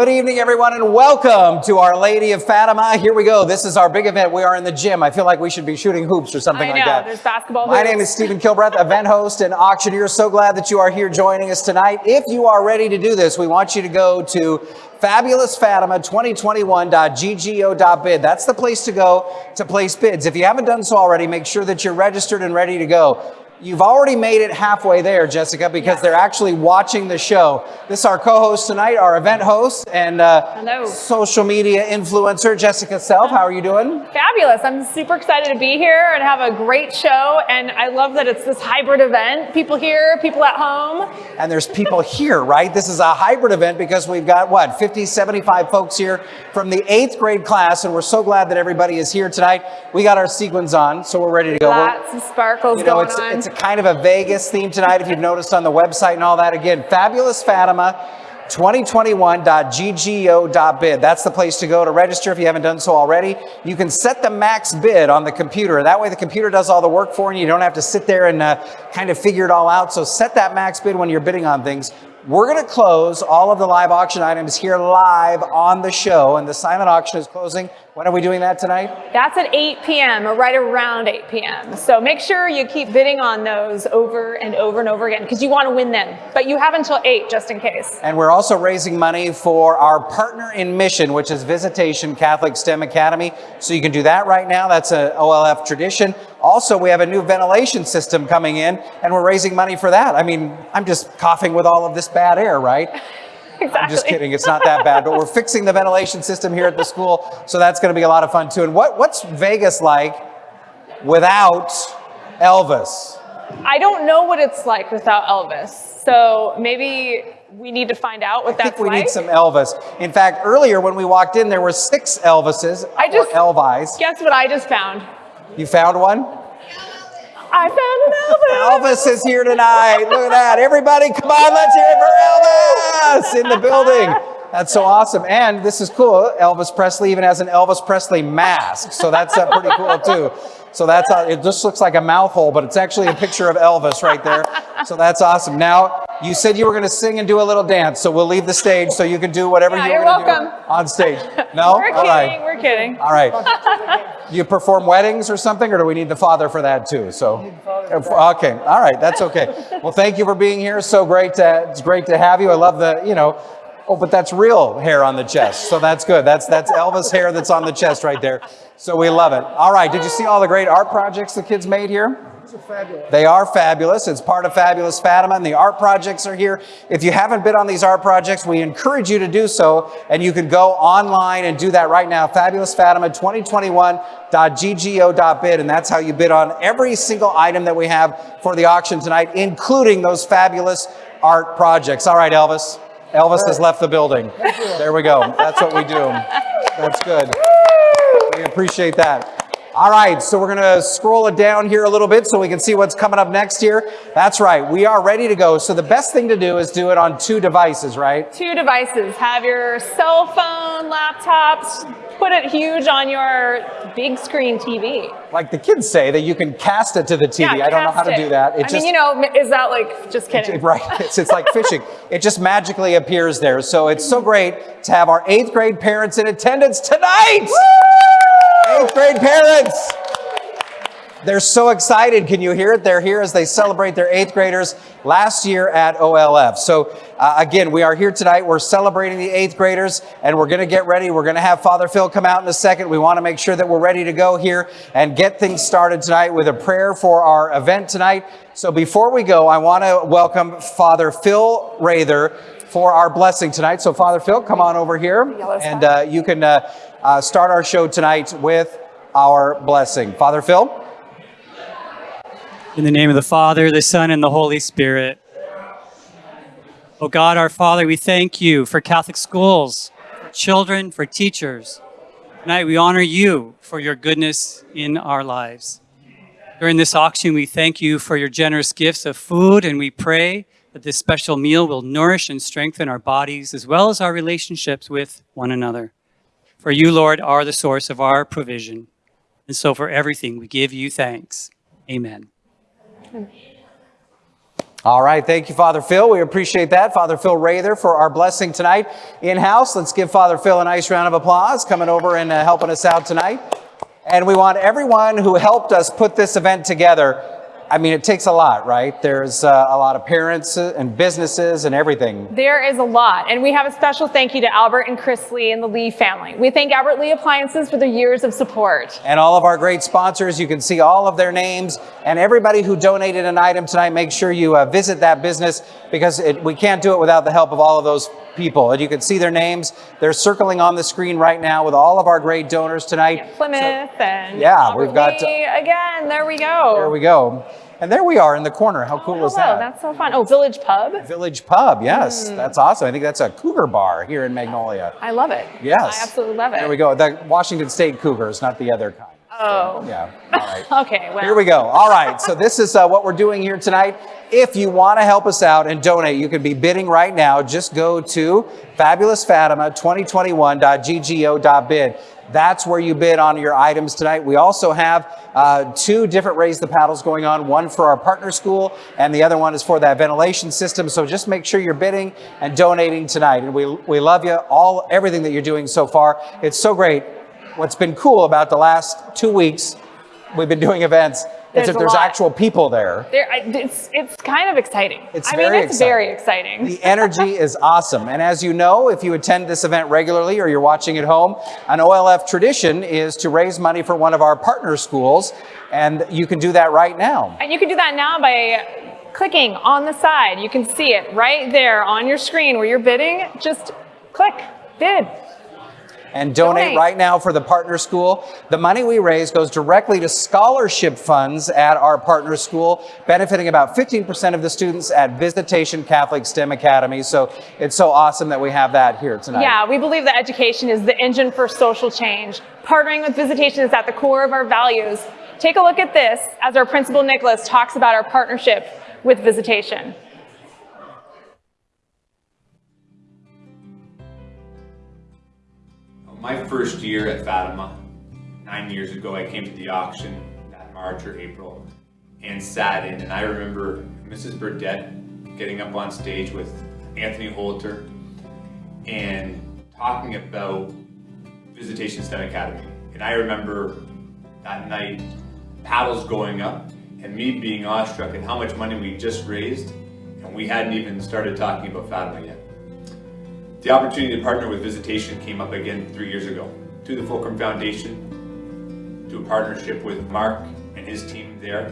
Good evening, everyone, and welcome to Our Lady of Fatima. Here we go. This is our big event. We are in the gym. I feel like we should be shooting hoops or something I like know, that. there's basketball My hoops. name is Stephen Kilbreath, event host and auctioneer. So glad that you are here joining us tonight. If you are ready to do this, we want you to go to fabulousfatima2021.ggo.bid. That's the place to go to place bids. If you haven't done so already, make sure that you're registered and ready to go. You've already made it halfway there, Jessica, because they're actually watching the show. This is our co-host tonight, our event host and uh, social media influencer, Jessica Self. How are you doing? Fabulous. I'm super excited to be here and have a great show. And I love that it's this hybrid event. People here, people at home. And there's people here, right? This is a hybrid event because we've got what, 50, 75 folks here from the eighth grade class. And we're so glad that everybody is here tonight. We got our sequins on, so we're ready to go. We're- Lots of sparkles You know, going it's, on. it's a kind of a Vegas theme tonight, if you've noticed on the website and all that. Again, Fabulous Fatima 2021.ggo.bid. That's the place to go to register if you haven't done so already. You can set the max bid on the computer. That way the computer does all the work for you. You don't have to sit there and uh, kind of figure it all out. So set that max bid when you're bidding on things. We're going to close all of the live auction items here live on the show, and the silent auction is closing. When are we doing that tonight? That's at 8 p.m. or right around 8 p.m. So make sure you keep bidding on those over and over and over again because you want to win them. But you have until 8 just in case. And we're also raising money for our partner in mission, which is Visitation Catholic STEM Academy. So you can do that right now. That's a OLF tradition. Also, we have a new ventilation system coming in, and we're raising money for that. I mean, I'm just coughing with all of this bad air, right? Exactly. I'm just kidding. It's not that bad, but we're fixing the ventilation system here at the school, so that's going to be a lot of fun too. And what, what's Vegas like without Elvis? I don't know what it's like without Elvis. So maybe we need to find out what I that's think we like. need some Elvis. In fact, earlier when we walked in, there were six Elvises I or just- Elvis. Guess what I just found? You found one? I found an Elvis. Elvis is here tonight. Look at that. Everybody, come on, let's hear it for Elvis in the building. That's so awesome. And this is cool. Elvis Presley even has an Elvis Presley mask. So that's uh, pretty cool too. So that's, uh, it just looks like a mouth hole, but it's actually a picture of Elvis right there. So that's awesome. Now, you said you were going to sing and do a little dance, so we'll leave the stage so you can do whatever Yeah, you you're want to do on stage. No? We're All kidding. right. We're kidding. All right. You perform weddings or something, or do we need the father for that too? So, okay, all right, that's okay. Well, thank you for being here. So great to it's great to have you. I love the you know. Oh, but that's real hair on the chest, so that's good. That's that's Elvis hair that's on the chest right there. So we love it. All right, did you see all the great art projects the kids made here? They are fabulous. It's part of Fabulous Fatima, and the art projects are here. If you haven't been on these art projects, we encourage you to do so, and you can go online and do that right now. Fabulous Fatima 2021.ggo.bid, and that's how you bid on every single item that we have for the auction tonight, including those fabulous art projects. All right, Elvis. Elvis has left the building. There we go. That's what we do. That's good. We appreciate that. All right, so we're going to scroll it down here a little bit so we can see what's coming up next here. That's right, we are ready to go. So the best thing to do is do it on two devices, right? Two devices. Have your cell phone, laptops, put it huge on your big screen TV. Like the kids say that you can cast it to the TV. Yeah, I don't know how to it. do that. It I just mean, you know, is that like, just kidding. right. It's, it's like fishing. It just magically appears there. So it's so great to have our eighth grade parents in attendance tonight. Eighth grade parents. They're so excited. Can you hear it? They're here as they celebrate their eighth graders last year at OLF. So uh, again, we are here tonight. We're celebrating the eighth graders and we're going to get ready. We're going to have Father Phil come out in a second. We want to make sure that we're ready to go here and get things started tonight with a prayer for our event tonight. So before we go, I want to welcome Father Phil Rather for our blessing tonight. So Father Phil, come on over here and uh, you can uh, uh, start our show tonight with our blessing. Father Phil? In the name of the Father, the Son, and the Holy Spirit. Oh God, our Father, we thank you for Catholic schools, for children, for teachers. Tonight we honor you for your goodness in our lives. During this auction, we thank you for your generous gifts of food, and we pray that this special meal will nourish and strengthen our bodies as well as our relationships with one another. For you, Lord, are the source of our provision. And so for everything, we give you thanks. Amen. All right, thank you, Father Phil. We appreciate that. Father Phil Rather for our blessing tonight in-house. Let's give Father Phil a nice round of applause coming over and uh, helping us out tonight. And we want everyone who helped us put this event together. I mean, it takes a lot, right? There's uh, a lot of parents and businesses and everything. There is a lot, and we have a special thank you to Albert and Chris Lee and the Lee family. We thank Albert Lee Appliances for their years of support. And all of our great sponsors, you can see all of their names. And everybody who donated an item tonight, make sure you uh, visit that business because it, we can't do it without the help of all of those people. And you can see their names. They're circling on the screen right now with all of our great donors tonight. Plymouth and Yeah, Albert we've got- Lee again. There we go. There we go. And there we are in the corner. How cool Hello, is that? Oh, that's so fun. Oh, Village Pub. Village Pub, yes, Hmm. that's awesome. I think that's a cougar bar here in Magnolia. I love it. Yes. I absolutely love it. There we go. The Washington State Cougars, not the other kind. Oh. Yeah. All right. Okay, well. Here we go. All right. So this is uh, what we're doing here tonight. If you want to help us out and donate, you can be bidding right now. Just go to fabulousfatima2021.ggo.bid. That's where you bid on your items tonight. We also have uh, two different Raise the Paddles going on, one for our partner school and the other one is for that ventilation system. So just make sure you're bidding and donating tonight. And we, we love you, all everything that you're doing so far. It's so great. What's been cool about the last two weeks we've been doing events There's if there's lot. actual people there. There, it's, it's kind of exciting. It's I very mean, it's exciting. very exciting. The energy is awesome. And as you know, if you attend this event regularly or you're watching at home, an OLF tradition is to raise money for one of our partner schools. And you can do that right now. And you can do that now by clicking on the side. You can see it right there on your screen where you're bidding. Just click, bid. And donate, Donate. right now for the partner school. The money we raise goes directly to scholarship funds at our partner school, benefiting about 15% of the students at Visitation Catholic STEM Academy. So it's so awesome that we have that here tonight. Yeah, we believe that education is the engine for social change. Partnering with visitation is at the core of our values. Take a look at this as our principal Nicholas talks about our partnership with visitation. My first year at Fatima, nine years ago, I came to the auction that March or April and sat in. And I remember Mrs. Burdett getting up on stage with Anthony Holter and talking about Visitation STEM Academy. And I remember that night paddles going up and me being awestruck at how much money we just raised and we hadn't even started talking about Fatima yet. The opportunity to partner with Visitation came up again three years ago through the Fulcrum Foundation, to a partnership with Mark and his team there.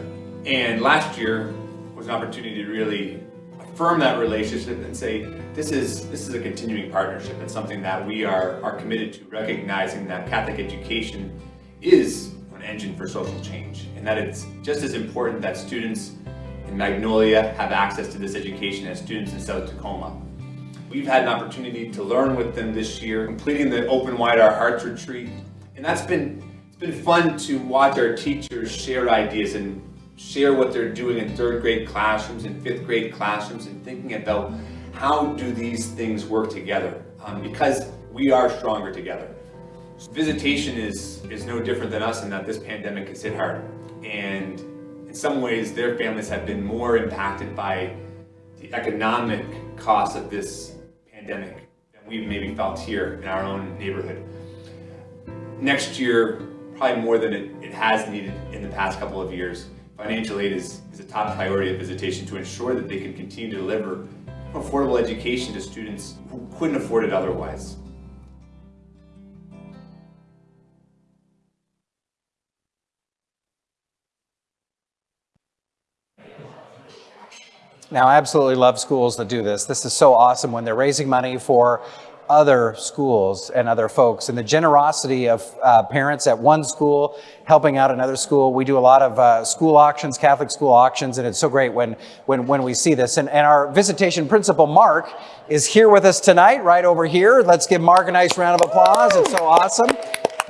And last year was an opportunity to really affirm that relationship and say, this is, this is a continuing partnership and something that we are, are committed to, recognizing that Catholic education is an engine for social change and that it's just as important that students in Magnolia have access to this education as students in South Tacoma. We've had an opportunity to learn with them this year, completing the Open Wide Our Hearts retreat. And that's been, it's been fun to watch our teachers share ideas and share what they're doing in third grade classrooms and fifth grade classrooms and thinking about how do these things work together um, because we are stronger together. Visitation is, is no different than us in that this pandemic has hit hard. And in some ways, their families have been more impacted by the economic cost of this pandemic than we've maybe felt here in our own neighborhood. Next year, probably more than it, it has needed in the past couple of years, financial aid is, is a top priority of visitation to ensure that they can continue to deliver affordable education to students who couldn't afford it otherwise. Now, I absolutely love schools that do this. This is so awesome when they're raising money for other schools and other folks and the generosity of uh, parents at one school helping out another school. We do a lot of uh, school auctions, Catholic school auctions, and it's so great when, when, when we see this. And, and our visitation principal, Mark, is here with us tonight, right over here. Let's give Mark a nice round of applause. It's so awesome.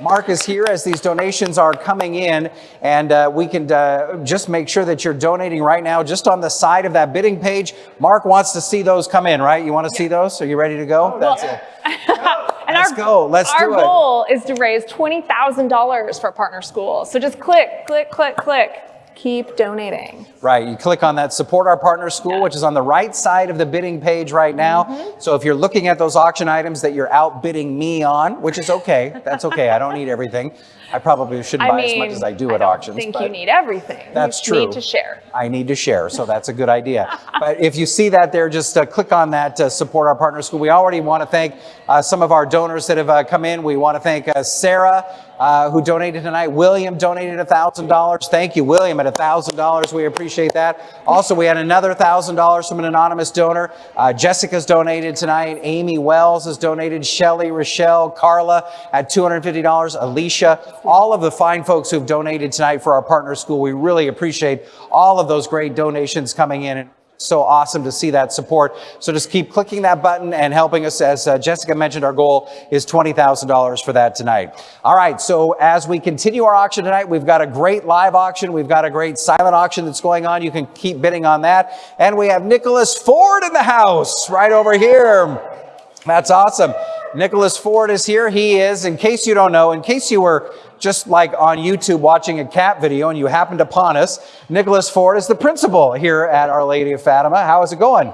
Mark is here as these donations are coming in, and uh, we can uh, just make sure that you're donating right now, just on the side of that bidding page. Mark wants to see those come in, right? You want to see those? Are you ready to go? That's it. and Let's our, go. Let's our do it. goal is to raise $20,000 for partner schools. So just click, click, click, click. Keep donating. Right, you click on that support our partner school, which is on the right side of the bidding page right now. Mm-hmm. So if you're looking at those auction items that you're outbidding me on, which is okay, that's okay. I don't need everything. I probably shouldn't I buy mean, as much as I do I at auctions. think but you need everything. That's true. you true. need to share. I need to share, so that's a good idea. but if you see that there, just uh, click on that uh, support our partner school. We already want to thank uh, some of our donors that have uh, come in. We want to thank uh, Sarah, uh, who donated tonight. William donated $1,000. Thank you, William, at $1,000. We appreciate that. Also, we had another $1,000 from an anonymous donor. Uh, Jessica's donated tonight. Amy Wells has donated. Shelly, Rochelle, Carla at $250. Alicia, all of the fine folks who've donated tonight for our partner school. We really appreciate all of those great donations coming in. So awesome to see that support. So just keep clicking that button and helping us. As uh, Jessica mentioned, our goal is $20,000 for that tonight. All right. So as we continue our auction tonight, we've got a great live auction. We've got a great silent auction that's going on. You can keep bidding on that. And we have Nicholas Ford in the house right over here. That's awesome. Nicholas Ford is here. He is, in case you don't know, in case you were just like on YouTube watching a cat video and you happened upon us, Nicholas Ford is the principal here at Our Lady of Fatima. How is it going?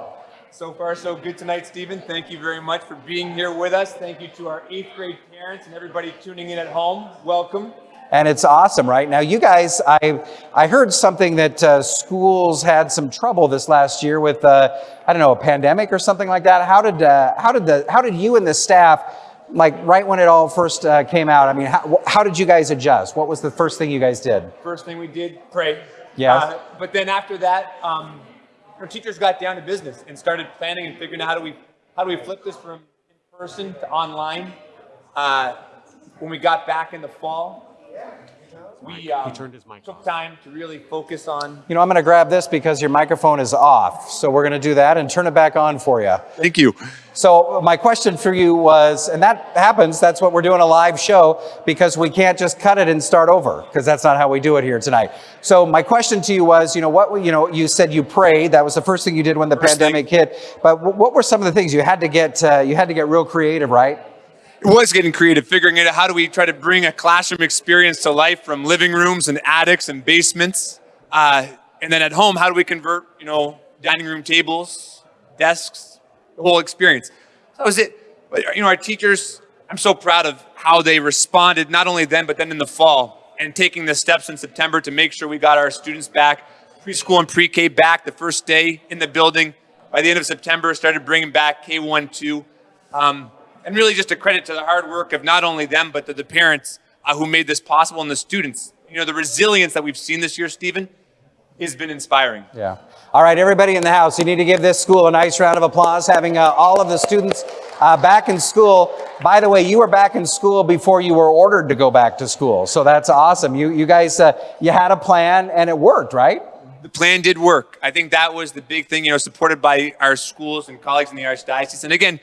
So far, so good tonight, Stephen. Thank you very much for being here with us. Thank you to our eighth grade parents and everybody tuning in at home. Welcome. And it's awesome, right? Now, you guys, I, I heard something that uh, schools had some trouble this last year with, uh, I don't know, a pandemic or something like that. How did, uh, how did, the, how did you and the staff, like right when it all first uh, came out, I mean, how, how did you guys adjust? What was the first thing you guys did? First thing we did, pray. Yeah. Uh, but then after that, um, our teachers got down to business and started planning and figuring out how do we how do we flip this from in person to online. Uh, when we got back in the fall, we um, took time to really focus on. You know, I'm going to grab this because your microphone is off. So we're going to do that and turn it back on for you. Thank you. So my question for you was, and that happens, that's what we're doing a live show because we can't just cut it and start over because that's not how we do it here tonight. So my question to you was, you know, what, you know, you said you prayed. That was the first thing you did when the First pandemic hit. But what were some of the things you had to get, uh, you had to get real creative, right? Was getting creative, figuring out how do we try to bring a classroom experience to life from living rooms and attics and basements, uh, and then at home, how do we convert, you know, dining room tables, desks, the whole experience. So that was it. But you know, our teachers, I'm so proud of how they responded, not only then, but then in the fall, and taking the steps in September to make sure we got our students back, preschool and pre-K back the first day in the building. By the end of September, started bringing back K1, 2. Um, and really just a credit to the hard work of not only them, but to the parents uh, who made this possible and the students. You know, the resilience that we've seen this year, Stephen, has been inspiring. Yeah. All right, everybody in the house, you need to give this school a nice round of applause, having uh, all of the students uh, back in school. By the way, you were back in school before you were ordered to go back to school. So that's awesome. You, you guys, uh, you had a plan and it worked, right? The plan did work. I think that was the big thing, you know, supported by our schools and colleagues in the Archdiocese. And again,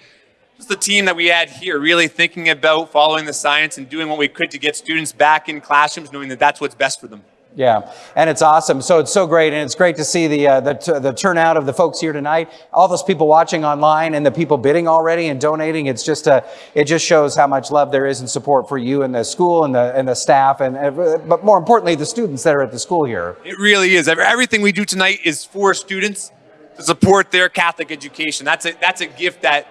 just the team that we had here, really thinking about following the science and doing what we could to get students back in classrooms, knowing that that's what's best for them. Yeah, and it's awesome. So it's so great, and it's great to see the uh, the, the turnout of the folks here tonight. All those people watching online and the people bidding already and donating. It's just a, it just shows how much love there is and support for you and the school and the and the staff, and uh, but more importantly, the students that are at the school here. It really is. Everything we do tonight is for students to support their Catholic education. That's a, that's a gift that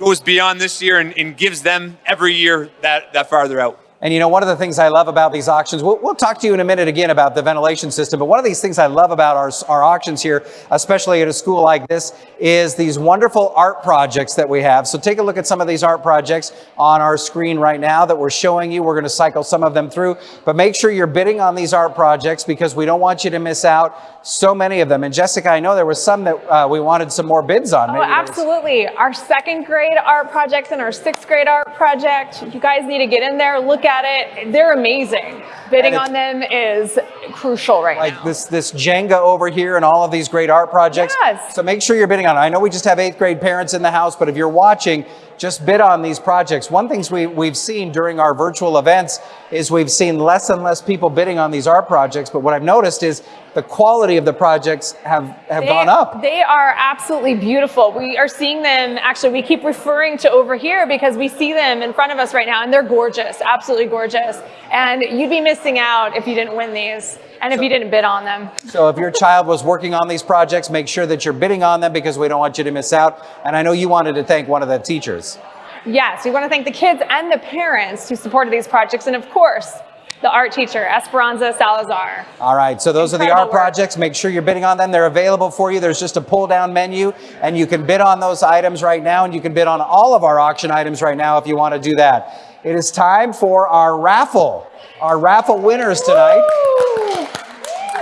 goes beyond this year and, and gives them every year that, that farther out. And you know, one of the things I love about these auctions, we'll, we'll talk to you in a minute again about the ventilation system, but one of these things I love about our, our auctions here, especially at a school like this, is these wonderful art projects that we have. So take a look at some of these art projects on our screen right now that we're showing you. We're going to cycle some of them through, but make sure you're bidding on these art projects because we don't want you to miss out. So many of them. And Jessica, I know there was some that uh, we wanted some more bids on. Oh, Maybe was- absolutely. Our second grade art projects and our sixth grade art project, you guys need to get in there, look at it. They're amazing. Bidding on them is crucial right like now. this this Jenga over here and all of these great art projects. Yes. So make sure you're bidding on it. I know we just have eighth grade parents in the house, but if you're watching, just bid on these projects. One things we, we've seen during our virtual events is we've seen less and less people bidding on these art projects. But what I've noticed is the quality of the projects have, have They- gone up. They are absolutely beautiful. We are seeing them, actually, we keep referring to over here because we see them in front of us right now and they're gorgeous, absolutely gorgeous. And you'd be missing out if you didn't win these and if you didn't bid on them. So if your child was working on these projects, make sure that you're bidding on them because we don't want you to miss out. And I know you wanted to thank one of the teachers. Yes, we want to thank the kids and the parents who supported these projects and, of course, the art teacher, Esperanza Salazar. All right, so those are the art work. projects. Make sure you're bidding on them. They're available for you. There's just a pull down menu, and you can bid on those items right now, and you can bid on all of our auction items right now if you want to do that. It is time for our raffle. Our raffle winners tonight.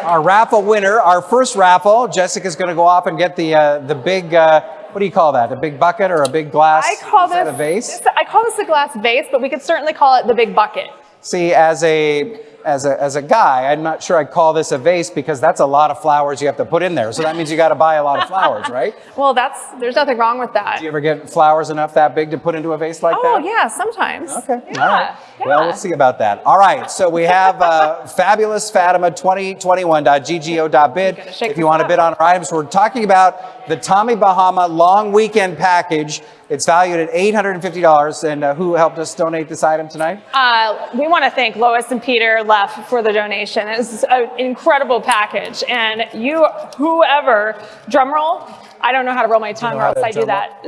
Our raffle winner, our first raffle. Jessica's going to go off and get the uh, the big. Uh, what do you call that? A big bucket or a big glass? I call this a vase. this- I call this a glass vase, but we could certainly call it the big bucket. See, as a as a as a guy, I'm not sure I'd call this a vase because that's a lot of flowers you have to put in there. So that means you got to buy a lot of flowers, right? Well, that's there's nothing wrong with that. Do you ever get flowers enough that big to put into a vase like Oh that? Oh yeah, sometimes. Okay. Yeah. All right. Well, yeah. we'll see about that. All right. So we have uh, fabulous Fatima 2021.ggo.bid. Gotta shake If you want to bid on our items, we're talking about the Tommy Bahama long weekend package. It's valued at $850. And uh, who helped us donate this item tonight? Uh, we want to thank Lois and Peter Leff for the donation. It's an incredible package, and you, whoever, drum roll. I don't know how to roll my tongue, know or else to I do that.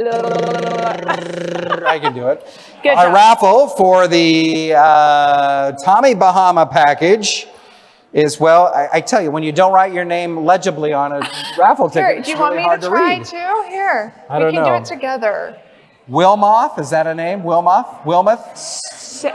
I can do it. Good Our job. raffle for the uh, Tommy Bahama package is, well, I, I tell you, when you don't write your name legibly on a raffle ticket, Here, it's do you want really me to to try read. too? Here, I we don't can know. do it together. Wilmoth, is that a name? Wilmoth? Wilmoth?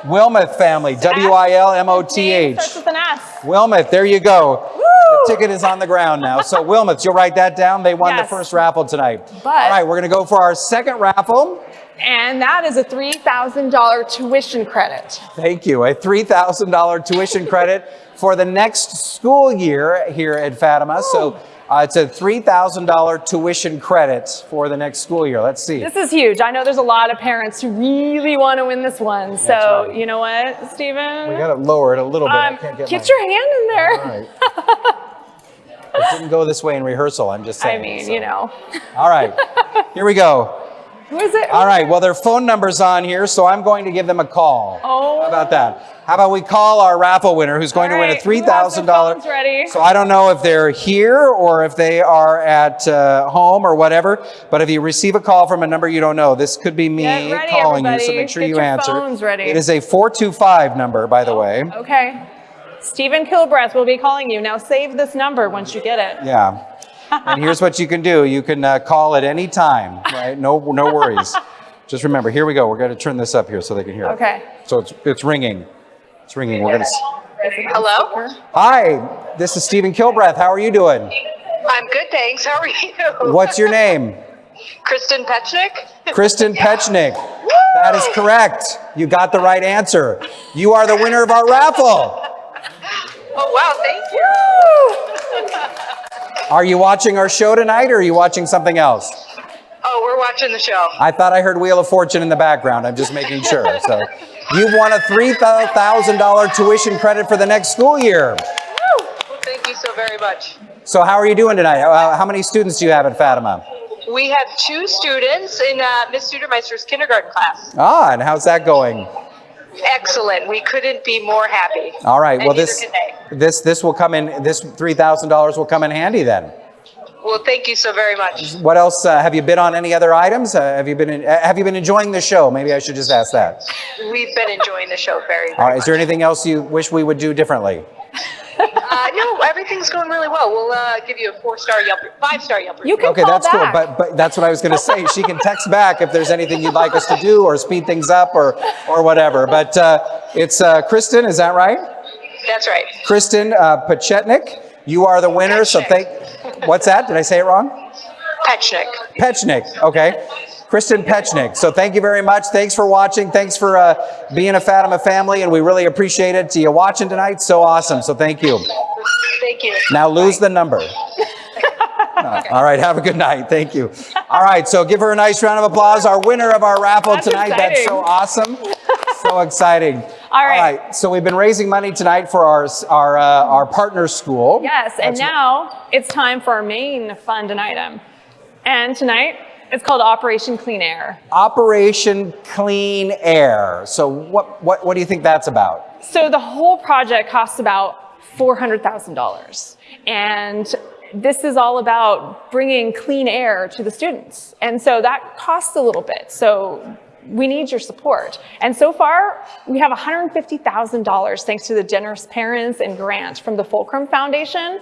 Wilmoth family, W I L M O T H. Starts with an S. Wilmoth, there you go. Woo! The ticket is on the ground now. So, Wilmoth, you'll write that down. They won the first raffle tonight. But- All right, we're going to go for our second raffle. And that is a $3,000 tuition credit. Thank you. A $3,000 tuition credit for the next school year here at Fatima. So, uh, it's a $3,000 tuition credit for the next school year. Let's see. This is huge. I know there's a lot of parents who really want to win this one. So, right. you know what, Stephen? We got to lower it a little bit. Um, can't get get, your hand in there. All right. it didn't go this way in rehearsal. I'm just saying. I mean, so. you know. All right. Here we go. Who is it? All right. Well, their phone number's on here, so I'm going to give them a call. Oh. How about that? How about we call our raffle winner who's going to win a right, who has their $3,000? phones ready? So I don't know if they're here or if they are at uh, home or whatever, but if you receive a call from a number you don't know, this could be me ready, calling you, so make sure Get you your answer. phones ready. It is a 425 number, by the way. Okay. Stephen Kilbreath will be calling you. Now save this number once you get it. Yeah. And here's what you can do. You can uh, call at any time, right? No, no worries. Just remember, here we go. We're going to turn this up here so they can hear. it. Okay. So it's, it's ringing. It's ringing. We're going to. Hello? Hi, this is Stephen Kilbreath. How are you doing? I'm good, thanks. How are you? What's your name? Kristen Petchnick? Kristen Petchnick. That is correct. You got the right answer. You are the winner of our raffle. Oh, wow, thank you. Are you watching our show tonight or are you watching something else? Oh, we're watching the show. I thought I heard Wheel of Fortune in the background. I'm just making sure. So you've won a $3,000 tuition credit for the next school year. Well, thank you so very much. So how are you doing tonight? Uh, how many students do you have at Fatima? We have two students in uh, Miss Studermeister's kindergarten class. Ah, and how's that going? Excellent. We couldn't be more happy. All right. And Well, this this this will come in. This three thousand dollars will come in handy then. Well, thank you so very much. What else? Uh, have you bid on any other items? Uh, have you been in, uh, Have you been enjoying the show? Maybe I should just ask that. We've been enjoying the show very, very All right. Is there anything else you wish we would do differently? Uh, no, everything's going really well. We'll uh, give you a four-star Yelp, five-star Yelp. You review. can Okay, call that's back. cool. But but that's what I was going to say. She can text back if there's anything you'd like us to do or speed things up or or whatever. But uh, it's uh, Kristen. Is that right? That's right. Kristen uh, Pachetnik. You are the winner. So thank. What's that? Did I say it wrong? Petchnick. Pechnik, okay. Kristen Pechnik. So thank you very much. Thanks for watching. Thanks for uh, being a Fatima family, and we really appreciate it. To you watching tonight, so awesome. So thank you. Thank you. Now lose the number. All right, have a good night. Thank you. All right, so give her a nice round of applause. Our winner of our raffle That's tonight. That's so awesome. So exciting. All All right. right. So we've been raising money tonight for our our uh, our partner school. Yes, and That's- now it's time for our main fund and item. And tonight, it's called Operation Clean Air. Operation Clean Air. So what what what do you think that's about? So the whole project costs about $400,000. And this is all about bringing clean air to the students. And so that costs a little bit. So we need your support. And so far, we have $150,000 thanks to the generous parents and grant from the Fulcrum Foundation,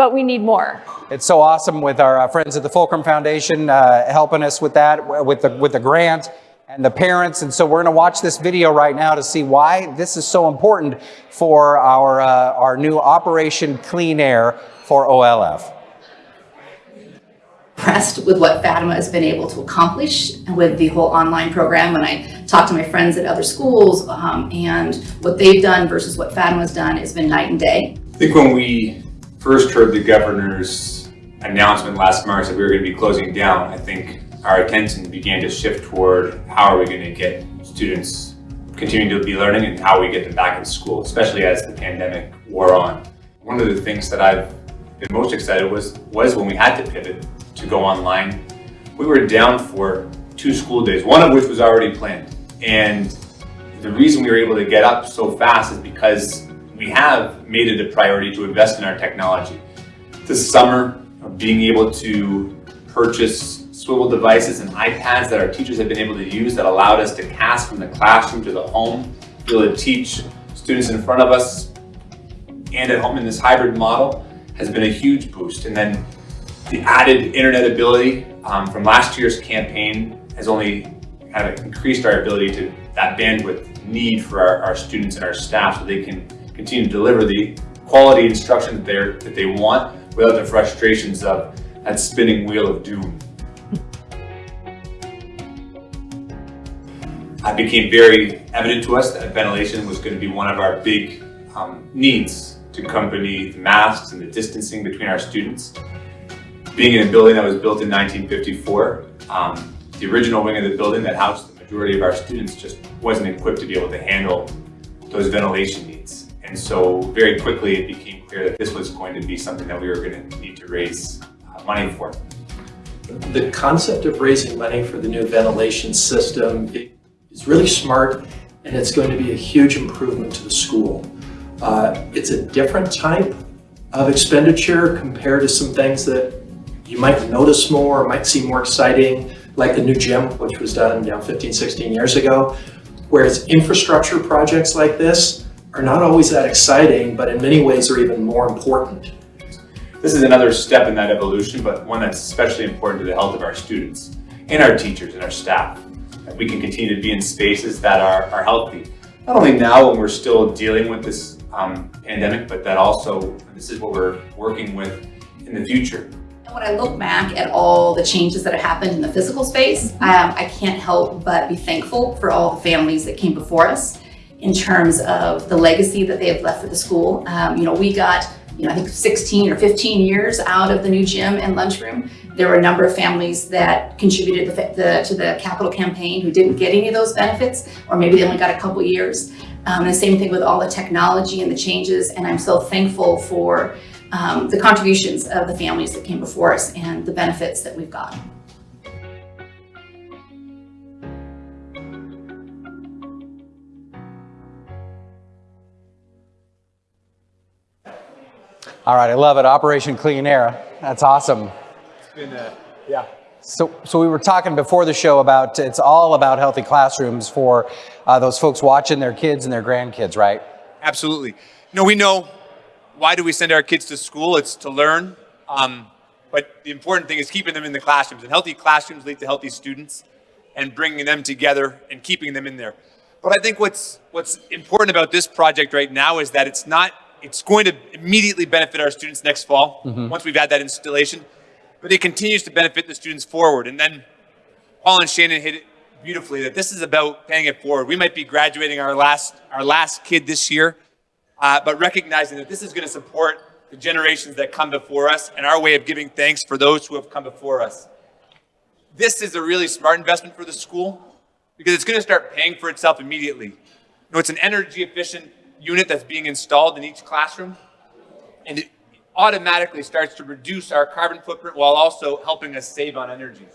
but we need more. It's so awesome with our uh, friends at the Fulcrum Foundation uh, helping us with that, with the with the grant and the parents. And so we're going to watch this video right now to see why this is so important for our uh, our new Operation Clean Air for OLF. impressed with what Fatima has been able to accomplish with the whole online program. When I talk to my friends at other schools um, and what they've done versus what Fatima's done, it's been night and day. I think when we first heard the governor's announcement last March that we were going to be closing down, I think our attention began to shift toward how are we going to get students continuing to be learning and how we get them back in school, especially as the pandemic wore on. One of the things that I've been most excited was was when we had to pivot to go online. We were down for two school days, one of which was already planned. And the reason we were able to get up so fast is because we have made it a priority to invest in our technology. This summer, being able to purchase Swivl devices and iPads that our teachers have been able to use that allowed us to cast from the classroom to the home, be able to teach students in front of us and at home in this hybrid model has been a huge boost. And then the added internet ability um, from last year's campaign has only kind of increased our ability to that bandwidth need for our, our students and our staff so they can continue to deliver the quality instruction that, they're, that they want without the frustrations of that spinning wheel of doom. It became very evident to us that ventilation was going to be one of our big um, needs to accompany the masks and the distancing between our students. Being in a building that was built in 1954, um, the original wing of the building that housed the majority of our students just wasn't equipped to be able to handle those ventilation. And so very quickly it became clear that this was going to be something that we were going to need to raise uh, money for. The concept of raising money for the new ventilation system is really smart and it's going to be a huge improvement to the school. Uh, It's a different type of expenditure compared to some things that you might notice more, or might seem more exciting, like the new gym, which was done you know, 15, 16 years ago. Whereas infrastructure projects like this are not always that exciting, but in many ways are even more important. This is another step in that evolution, but one that's especially important to the health of our students and our teachers and our staff. That we can continue to be in spaces that are, are healthy. Not only now when we're still dealing with this um, pandemic, but that also this is what we're working with in the future. And when I look back at all the changes that have happened in the physical space, um, I can't help but be thankful for all the families that came before us in terms of the legacy that they have left for the school. Um, you know, we got, you know, I think 16 or 15 years out of the new gym and lunchroom. There were a number of families that contributed the, the, to the capital campaign who didn't get any of those benefits, or maybe they only got a couple years. Um, the same thing with all the technology and the changes. And I'm so thankful for um, the contributions of the families that came before us and the benefits that we've got. All right, I love it. Operation Clean Air. That's awesome. It's been uh yeah. So, so we were talking before the show about it's all about healthy classrooms for uh, those folks watching their kids and their grandkids, right? Absolutely. No, we know why do we send our kids to school? It's to learn. Um, but the important thing is keeping them in the classrooms. And healthy classrooms lead to healthy students and bringing them together and keeping them in there. But I think what's what's important about this project right now is that it's not it's going to immediately benefit our students next fall once we've had that installation, but it continues to benefit the students forward. And then Paul and Shannon hit it beautifully that this is about paying it forward. We might be graduating our last our last kid this year, uh, but recognizing that this is going to support the generations that come before us and our way of giving thanks for those who have come before us. This is a really smart investment for the school because it's going to start paying for itself immediately. know, it's an energy efficient unit that's being installed in each classroom. And it automatically starts to reduce our carbon footprint while also helping us save on energy.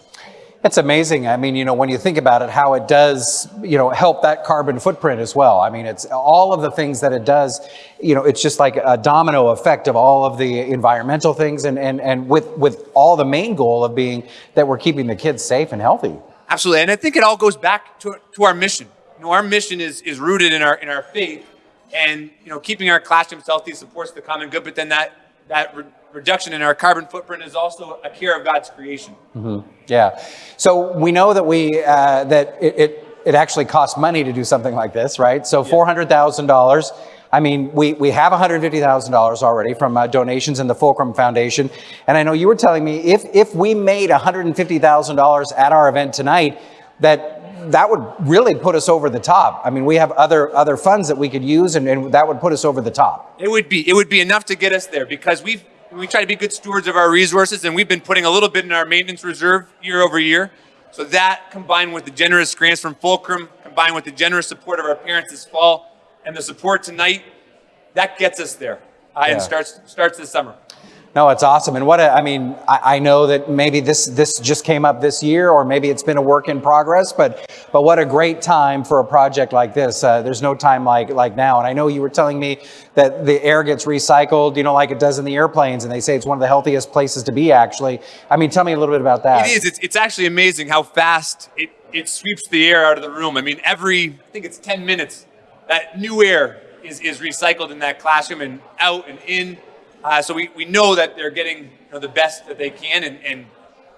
It's amazing. I mean, you know, when you think about it, how it does, you know, help that carbon footprint as well. I mean, it's all of the things that it does, you know, it's just like a domino effect of all of the environmental things and, and, and with, with all the main goal of being that we're keeping the kids safe and healthy. Absolutely. And I think it all goes back to, to our mission. You know, our mission is, is rooted in our, in our faith and, you know, keeping our classrooms healthy supports the common good, but then that, that re- reduction in our carbon footprint is also a care of God's creation. Yeah. So we know that we uh, that it, it it actually costs money to do something like this, right? So four hundred thousand dollars. I mean, we, we have $150,000 already from uh, donations in the Fulcrum Foundation. And I know you were telling me if, if we made $150,000 at our event tonight, that that would really put us over the top. I mean, we have other other funds that we could use and, and that would put us over the top. It would be it would be enough to get us there because we've we try to be good stewards of our resources and we've been putting a little bit in our maintenance reserve year over year. So that combined with the generous grants from Fulcrum, combined with the generous support of our parents this fall and the support tonight, that gets us there. Uh, Yeah. And starts starts this summer. No, it's awesome. And what a, I mean, I, I know that maybe this this just came up this year, or maybe it's been a work in progress. But but what a great time for a project like this. Uh, there's no time like like now. And I know you were telling me that the air gets recycled, you know, like it does in the airplanes, and they say it's one of the healthiest places to be. Actually, I mean, tell me a little bit about that. It is. It's, it's actually amazing how fast it, it sweeps the air out of the room. I mean, every, I think it's 10 minutes, that new air is, is recycled in that classroom and out and in. Uh, so we, we know that they're getting you know, the best that they can and, and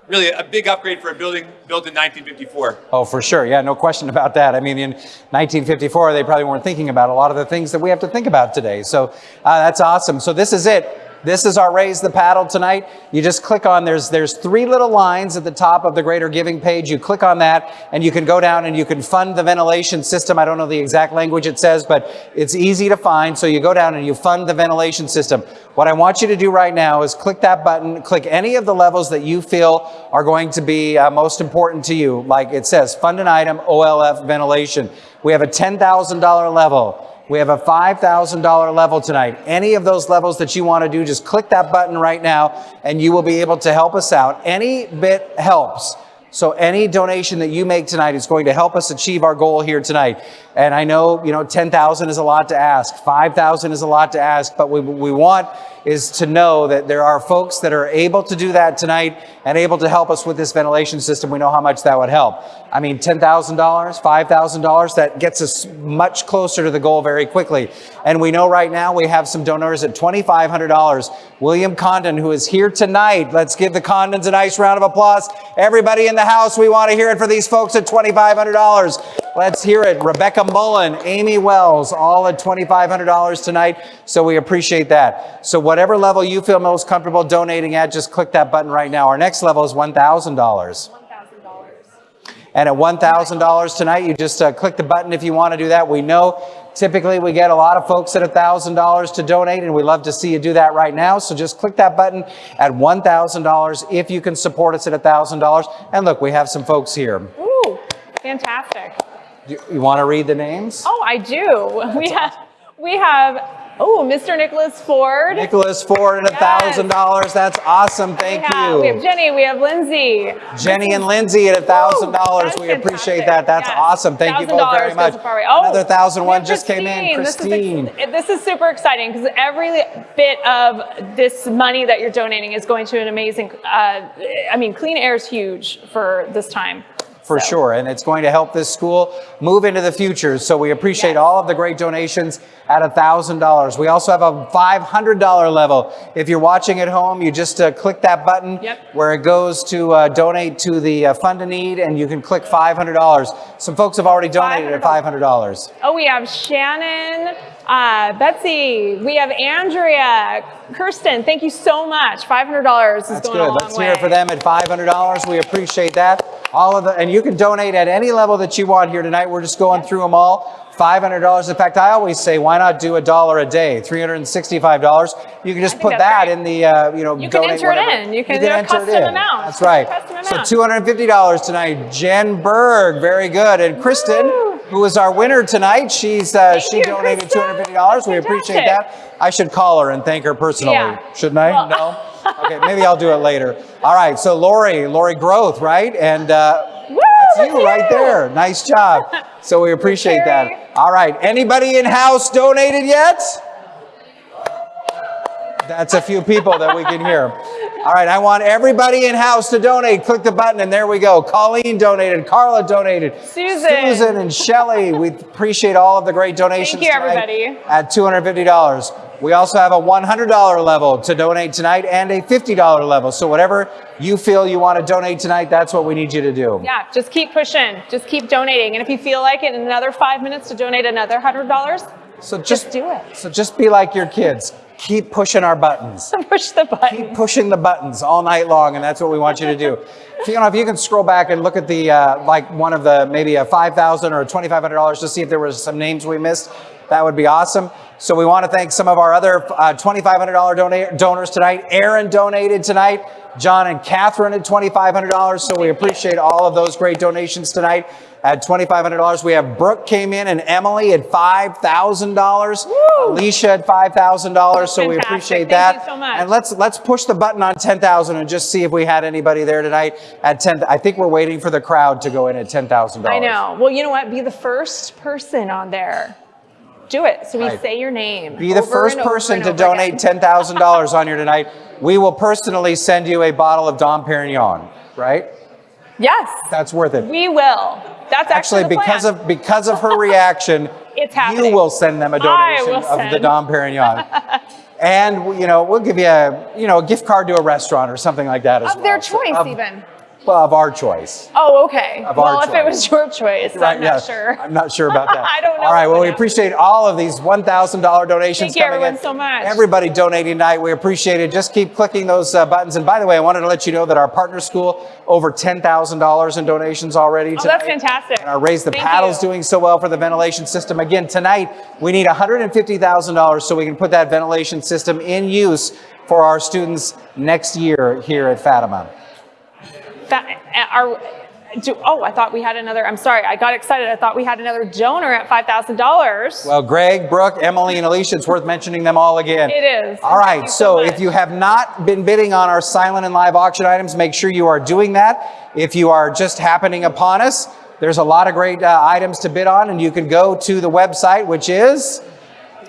really a big upgrade for a building built in 1954. Oh, for sure. Yeah, no question about that. I mean, in 1954, they probably weren't thinking about a lot of the things that we have to think about today. So uh, that's awesome. So this is it. This is our Raise the Paddle tonight. You just click on, there's, there's three little lines at the top of the Greater Giving page. You click on that and you can go down and you can fund the ventilation system. I don't know the exact language it says, but it's easy to find. So you go down and you fund the ventilation system. What I want you to do right now is click that button, click any of the levels that you feel are going to be uh, most important to you. Like it says, fund an item, OLF ventilation. We have a $10,000 level. We have a $5,000 level tonight. Any of those levels that you want to do, just click that button right now and you will be able to help us out. Any bit helps. So any donation that you make tonight is going to help us achieve our goal here tonight. And I know, you know, 10,000 is a lot to ask. 5,000 is a lot to ask, but what we want is to know that there are folks that are able to do that tonight and able to help us with this ventilation system. We know how much that would help. I mean, $10,000, $5,000, that gets us much closer to the goal very quickly. And we know right now we have some donors at $2,500. William Condon, who is here tonight. Let's give the Condons a nice round of applause. Everybody in the house, we want to hear it for these folks at $2,500. Let's hear it. Rebecca Mullen, Amy Wells, all at $2,500 tonight. So we appreciate that. So whatever level you feel most comfortable donating at, just click that button right now. Our next level is $1,000. And at $1,000 tonight, you just uh, click the button if you want to do that. We know typically we get a lot of folks at $1,000 to donate, and we love to see you do that right now. So just click that button at $1,000 if you can support us at $1,000. And look, we have some folks here. Ooh, fantastic. You, you want to read the names? Oh, I do. We have, we have, oh, Mr. Nicholas Ford. Nicholas Ford and Yes. $1,000. That's awesome. Thank we have, you. We have Jenny, we have Lindsay. Jenny and Lindsay at $1,000. that's We appreciate that. That's Yes. awesome. Thank you both very much. a. Oh, Another thousand one just came in. Christine. Christine. This is, this is super exciting because every bit of this money that you're donating is going to an amazing, uh, I mean, clean air is huge for this time. For So, sure, and it's going to help this school move into the future. So we appreciate Yes. all of the great donations at $1,000. We also have a $500 level. If you're watching at home, you just uh, click that button Yep. where it goes to uh, donate to the uh, Fund a Need, and you can click $500. Some folks have already donated at $500. Oh, we have Shannon, uh, Betsy, we have Andrea, Kirsten. Thank you so much. $500 is That's going a good. long Let's way. hear it for them at $500. We appreciate that. All of the, and you can donate at any level that you want here tonight. We're just going through them all. $500. In fact, I always say, why not do a dollar a day? $365. You can just put that great. in the, uh, you know, You can enter it in. You can do a custom amount. That's right. So amount. $250 tonight. Jen Berg, very good. And Kristen, who is our winner tonight. She's uh, she you, donated Krista. $250. We appreciate that. I should call her and thank her personally. Yeah. Shouldn't I? Well- no? Okay, maybe I'll do it later. All right, so Lori, Lori Growth, right? And uh, Woo, that's you right there. Nice job. So we appreciate that. All right, anybody in house donated yet? That's a few people that we can hear. All right, I want everybody in house to donate. Click the button, and there we go. Colleen donated, Carla donated, Susan. Susan and Shelly. We appreciate all of the great donations. Thank you, everybody. At $250. We also have a $100 level to donate tonight and a $50 level. So whatever you feel you want to donate tonight, that's what we need you to do. Yeah, just keep pushing. Just keep donating. And if you feel like it, in another five minutes to donate another hundred dollars, So just, just do it. So just be like your kids. Keep pushing our buttons. Push the button. keep pushing the buttons all night long, and that's what we want you to do. If you know, if you can scroll back and look at the uh, like one of the maybe a 5,000 or twenty five hundred dollars to see if there were some names we missed, that would be awesome. So we want to thank some of our other uh, twenty five hundred dollar donors tonight. Aaron donated tonight. John and Catherine at twenty five hundred dollars. So we appreciate all of those great donations tonight. At $2,500, we have Brooke came in and Emily at $5,000. Alicia at $5,000. So we appreciate Thank that. you so much. And let's let's push the button on 10,000 and just see if we had anybody there tonight at 10. I think we're waiting for the crowd to go in at $10,000. I know. Well, you know what? Be the first person on there. Do it. So we Right. say your name. Be the first person to donate $10,000 on here tonight. We will personally send you a bottle of Dom Perignon, right? Yes, That's worth it. we will. That's actually, Actually, the because plan. of because of her reaction, It's you happening. will send them a donation of the send. Dom Perignon. and you know, we'll give you a you know a gift card to a restaurant or something like that as of well. their So, choice, of- even. Well, of our choice. Oh, okay. Of our well, if it was your choice, I'm not yeah. sure. I'm not sure about that. I don't know All right. Well, we appreciate all of these $1,000 donations Thank you, everyone, in. so much. Everybody donating tonight. We appreciate it. Just keep clicking those uh, buttons. And by the way, I wanted to let you know that our partner school over $10,000 in donations already. Oh, tonight. that's fantastic. And our Raise the Thank Paddles you. doing so well for the ventilation system. Again, tonight we need $150,000 so we can put that ventilation system in use for our students next year here at Fatima. That, are, do, oh, I thought we had another. I'm sorry, I got excited. I thought we had another donor at five thousand dollars. Well, Greg, Brooke, Emily, and Alicia, it's worth mentioning them all again. It is. All right, so so if you have not been bidding on our silent and live auction items, make sure you are doing that. If you are just happening upon us, there's a lot of great uh, items to bid on, and you can go to the website, which is.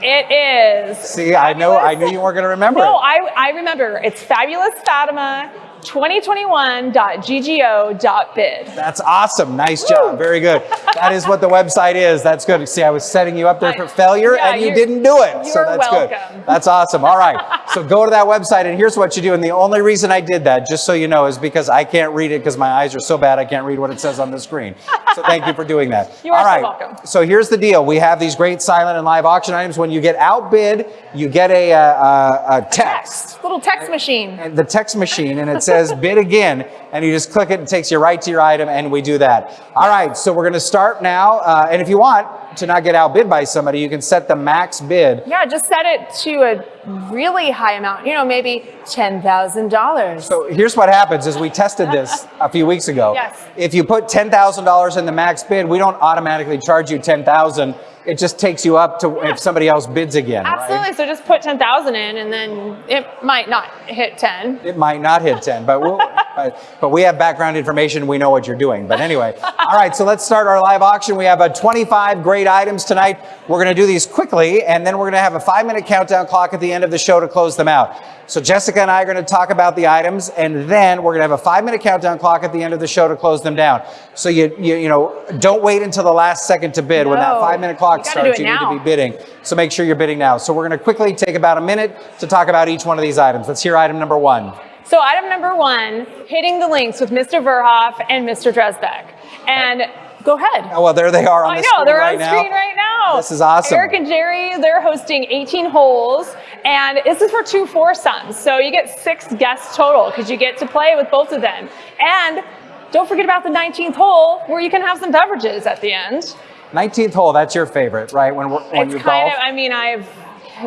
It is. See, I know, I knew you weren't going to remember No, it. I, I remember. It's fabulous Fatima 2021.ggo.bid. That's awesome. Nice job. Very good. That is what the website is. That's good. See, I was setting you up there for failure Yeah, and you didn't do it. So that's good. That's awesome. All right. So go to that website and here's what you do. And the only reason I did that, just so you know, is because I can't read it because my eyes are so bad I can't read what it says on the screen. So thank you for doing that. You are All so welcome. So here's the deal. We have these great silent and live auction items. When you get outbid, you get a, uh, a, a text Little text machine. and the text machine and it says bid again and you just click it and takes you right to your item and we do that. All right so we're going to start now uh, and if you want to not get outbid by somebody you can set the max bid. Yeah, just set it to a really high amount. You know, maybe $10,000. so here's what happens is we tested this a few weeks ago Yes. if you put $10000 in the max bid we don't automatically charge you 10000 it just takes you up to if somebody else bids again right? Absolutely. So just put 10,000 in and then it might not hit 10. It might not hit 10, but we'll, but, but we have background information. We know what you're doing. But anyway, all right, so let's start our live auction. We have a 25 great items tonight. We're going to do these quickly, and then we're going to have a five minute countdown clock at the end of the show to close them out. So Jessica and I are going to talk about the items, and then we're going to have a five minute countdown clock at the end of the show to close them down. So you, you, you know, don't wait until the last second to bid. When that five minute clock You starts, you need to be bidding. So make sure you're bidding now. So we're going to quickly take about a minute to talk about each one of these items. Let's hear item number one. So item number one, hitting the links with Mr. Verhoff and Mr. Dresbeck. And go ahead. Oh, well, there they are on I the know, screen they're right on now. screen right now. This is awesome. Eric and Jerry, they're hosting 18 holes, and this is for two foursomes. So you get six guests total because you get to play with both of them. And don't forget about the 19th hole where you can have some beverages at the end. 19th hole, that's your favorite, right? When, we're- when it's you kind golf? of, I mean, I've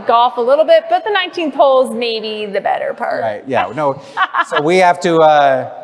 golf a little bit, but the 19th hole is maybe the better part. Right, yeah, no. so we have to, uh,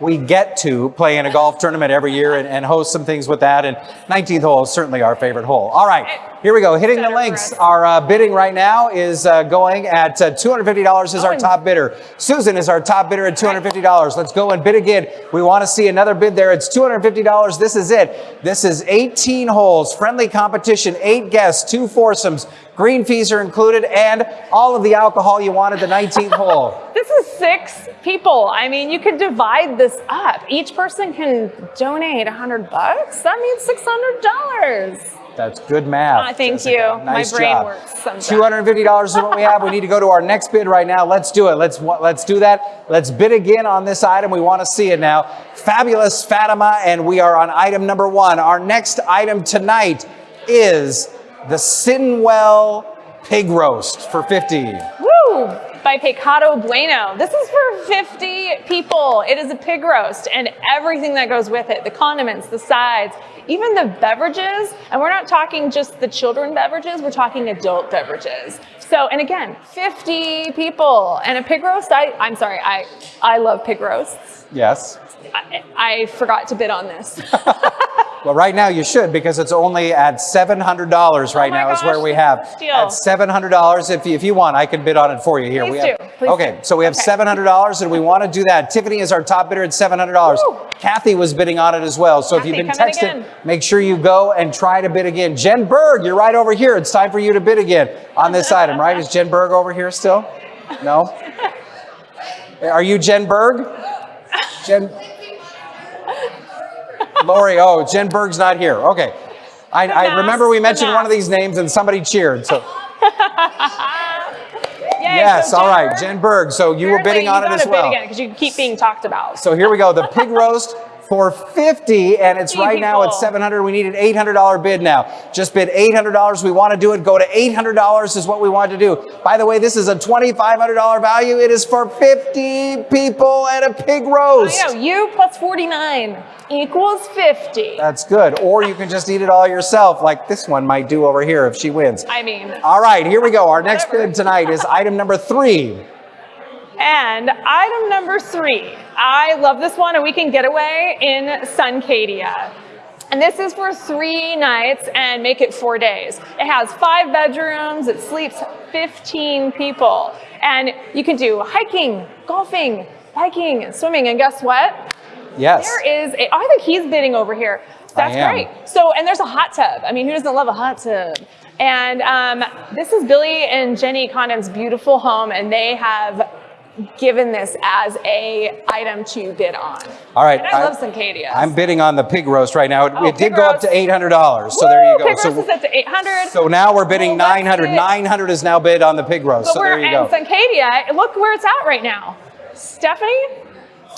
we get to play in a golf tournament every year and, and host some things with that. And 19th hole is certainly our favorite hole. All right, here we go. Hitting the links. Our uh, bidding right now is uh, going at uh, $250 is our top bidder. Susan is our top bidder at $250. Let's go and bid again. We want to see another bid there. It's $250. This is it. This is 18 holes, friendly competition, eight guests, two foursomes. Green fees are included and all of the alcohol you want at the 19th hole. This is six people. I mean, you could divide this up. Each person can donate a hundred bucks. That means six hundred dollars. That's good math. Ah, thank Jessica. you. My brain job. works sometimes. $250 is what we have. We need to go to our next bid right now. Let's do it. Let's let's do that. Let's bid again on this item. We want to see it now. Fabulous Fatima, and we are on item number one. Our next item tonight is the Sinwell pig roast for 50. Woo! By Pecado Bueno. This is for 50 people. It is a pig roast and everything that goes with it the condiments, the sides, even the beverages. And we're not talking just the children beverages, we're talking adult beverages. So, and again, 50 people and a pig roast. I, I'm sorry, I, I love pig roasts. Yes. I, I forgot to bid on this. Well, right now you should because it's only at $700 right Oh now is where we have. At $700, if you, if you want, I can bid on it for you here. Please we have, do. Please okay, do. so we have Okay. $700 and we want to do that. Tiffany is our top bidder at $700. Woo. Kathy was bidding on it as well. So Kathy, if you've been texting, make sure you go and try to bid again. Jen Berg, you're right over here. It's time for you to bid again on this item, right? Is Jen Berg over here still? No? Are you Jen Berg? Jen? Lori, oh, Jen Berg's not here. Okay. I, I remember we mentioned one of these names and somebody cheered. So Yay, yes, so all right, Jen Berg. So you were bidding on it as well. bid again because you keep being talked about. So here we go. The pig roast for 50 and it's right now at 700. We need an $800 bid now. Just bid $800. We want to do it. Go to $800 is what we want to do. By the way, this is a $2,500 value. It is for 50 people and a pig roast. I know, you plus 49 equals 50. That's good. Or you can just eat it all yourself like this one might do over here if she wins. I mean, All right, here we go. Our next bid tonight is item number three. And item number three. I love this one, a weekend getaway in Suncadia. And this is for three nights and make it four days. It has five bedrooms, it sleeps 15 people. And you can do hiking, golfing, biking, and swimming. And guess what? Yes. There is. I think he's bidding over here. That's great. So, and there's a hot tub. I mean, who doesn't love a hot tub? And um, this is Billy and Jenny Condon's beautiful home, and they have given this as a item to bid on. All right. And I, I- love Suncadia. I'm bidding on the pig roast right now. It, Oh, it did go up to $800. So there you go. Pig So, roast is to 800. so now we're bidding Well, 900. 900 is now bid on the pig roast. But So we're there you go. Suncadia. Look where it's at right now. Stephanie?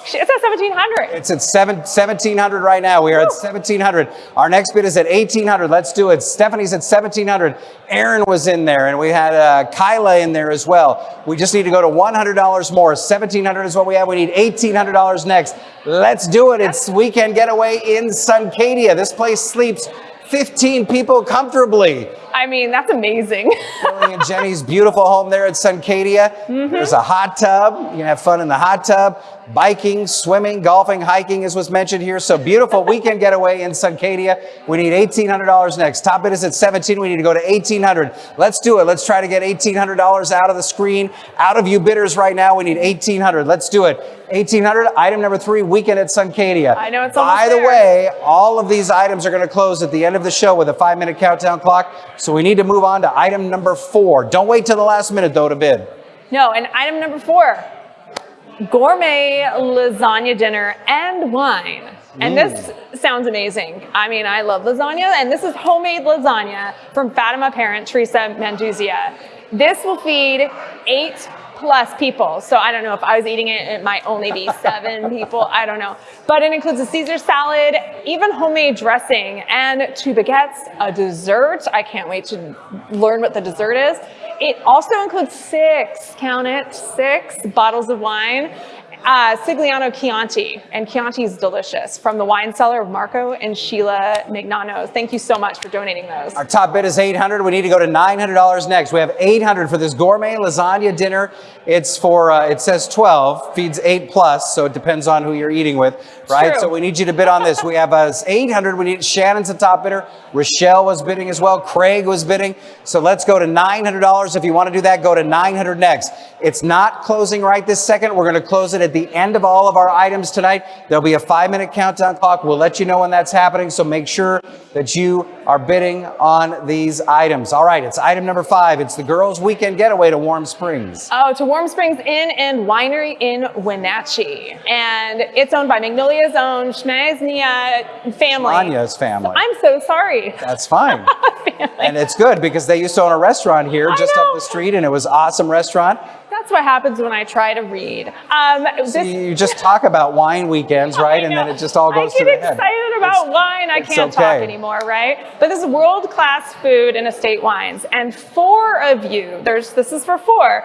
It's at 1700. It's at seven, 1700 right now. We are at 1700. Our next bid is at 1800. Let's do it. Stephanie's at 1700. Aaron was in there and we had uh, Kyla in there as well. We just need to go to $100 more. 1700 is what we have. We need $1800 next. Let's do it. It's weekend getaway in Suncadia. This place sleeps 15 people comfortably. I mean, that's amazing. Billy and Jenny's beautiful home there at Suncadia. Mm-hmm. There's a hot tub. You can have fun in the hot tub. Biking, swimming, golfing, hiking is what's mentioned here. So beautiful weekend getaway in Suncadia. We need $1,800 next. Top bid is at 17. We need to go to 1,800. Let's do it. Let's try to get $1,800 out of the screen. Out of you bidders right now, we need 1,800. Let's do it. 1,800. Item number three, weekend at Suncadia. I know it's By the there. way, all of these items are going to close at the end of the show with a five minute countdown clock. So we need to move on to item number four. Don't wait till the last minute though to bid. No, and item number four gourmet lasagna dinner and wine. And this sounds amazing. I mean, I love lasagna, and this is homemade lasagna from Fatima parent Teresa Manduzia. This will feed eight plus people. So I don't know if I was eating it, it might only be seven people. I don't know. But it includes a Caesar salad, even homemade dressing, and two baguettes, a dessert. I can't wait to learn what the dessert is. It also includes six, count it, six bottles of wine. Uh, Sigliano Chianti, and Chianti is delicious from the wine cellar of Marco and Sheila Mignano. Thank you so much for donating those. Our top bid is 800. We need to go to $900 next. We have 800 for this gourmet lasagna dinner. It's for, uh, it says 12, feeds 8 plus, so it depends on who you're eating with, right? True. So we need you to bid on this. We have us 800. We need, Shannon's the top bidder. Rochelle was bidding as well. Craig was bidding. So let's go to $900. If you want to do that, go to 900 next. It's not closing right this second. We're going to close it at the end of all of our items tonight. There'll be a five minute countdown clock. We'll let you know when that's happening. So make sure that you are bidding on these items. All right, it's item number five. It's the girls' weekend getaway to Warm Springs. Oh, to Warm Springs Inn and Winery in Wenatchee. And it's owned by Magnolia's own Schmaznia family. Anya's family. I'm so sorry. That's fine. and it's good because they used to own a restaurant here I just know. up the street and it was awesome restaurant. That's what happens when I try to read. Um, this, You just talk about wine weekends, right? And then it just all goes I to get the head. excited about wine. I can't talk anymore, right? But this is world-class food and estate wines. And four of you, there's this is for four,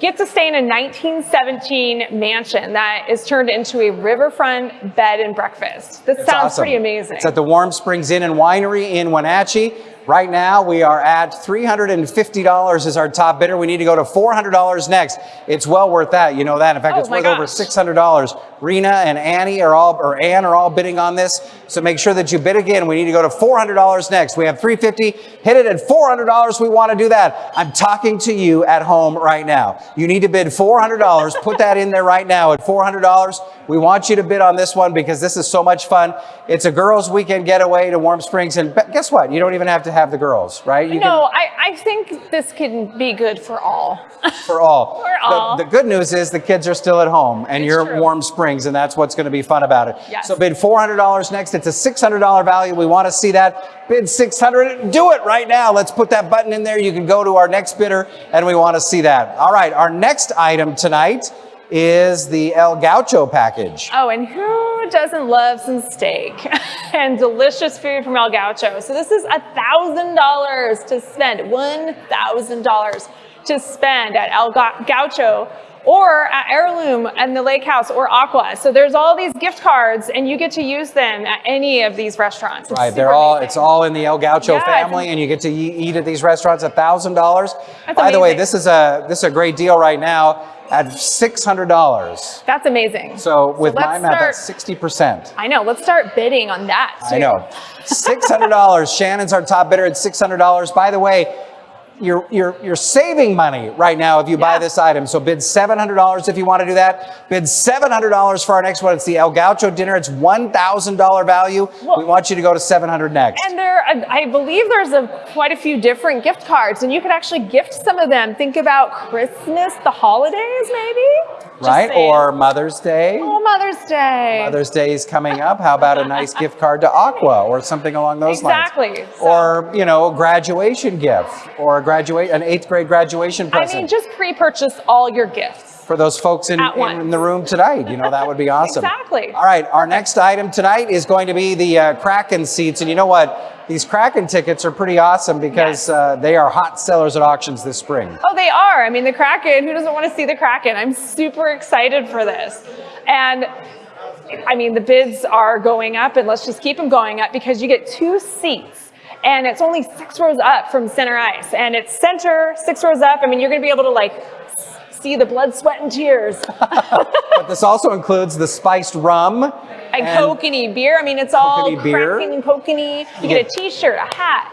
get to stay in a 1917 mansion that is turned into a riverfront bed and breakfast. This It's sounds awesome. pretty amazing. It's at the Warm Springs Inn and Winery in Wenatchee. Right now, we are at $350 is our top bidder. We need to go to $400 next. It's well worth that. You know that. In fact, Oh it's worth over $600. Rena and Annie are all, or Ann are all bidding on this. So make sure that you bid again. We need to go to $400 next. We have 350. Hit it at $400. We want to do that. I'm talking to you at home right now. You need to bid $400. Put that in there right now at $400. We want you to bid on this one because this is so much fun. It's a girls' weekend getaway to Warm Springs. And guess what? You don't even have to have the girls, right? You no, I, I think this can be good for all. for all. For all. The, the good news is the kids are still at home and It's you're true. Warm Springs, and that's what's going to be fun about it. Yes. So bid $400 next. It's a $600 value. We want to see that. Bid 600. Do it right now. Let's put that button in there. You can go to our next bidder, and we want to see that. All right. Our next item tonight is the El Gaucho package. Oh, and who doesn't love some steak and delicious food from El Gaucho? So this is a thousand dollars to spend, one thousand dollars to spend at El Ga- Gaucho or at Heirloom and the Lake House or Aqua. So there's all these gift cards, and you get to use them at any of these restaurants. It's Right, they're all, amazing. it's all in the El Gaucho Yeah, family, and you get to eat at these restaurants a thousand dollars. That's By the way, this is a this is a great deal right now at six hundred dollars. That's amazing. So with my let's math, start- that's sixty percent. I know. Let's start bidding on that. I know, six hundred dollars. Shannon's our top bidder at six hundred dollars. By the way. You're, you're, you're saving money right now if you buy this item. So bid $700 if you want to do that. Bid $700 for our next one. It's the El Gaucho dinner. It's $1,000 value. Well- we want you to go to 700 next. And there, I believe there's a, quite a few different gift cards, and you could actually gift some of them. Think about Christmas, the holidays, maybe. Right? Or Mother's Day. oh, Mother's Day. Mother's Day is coming up. How about a nice gift card to Aqua or something along those Exactly. lines? So- Or, you know, a graduation gift or a graduate an eighth grade graduation present. I mean, just pre-purchase all your gifts. For those folks in, in, the room tonight. You know, that would be awesome. Exactly. All right, our next item tonight is going to be the uh, Kraken seats. And you know what? These Kraken tickets are pretty awesome because Yes. uh, they are hot sellers at auctions this spring. Oh, they are. I mean, the Kraken. Who doesn't want to see the Kraken? I'm super excited for this. And I mean, the bids are going up, and let's just keep them going up because you get two seats. And it's only six rows up from center ice. And it's center, six rows up. I mean, you're going to be able to like see the blood, sweat, and tears. But this also includes the spiced rum. And kokanee beer. I mean, it's all beer. And kokanee. You get a t-shirt, a hat.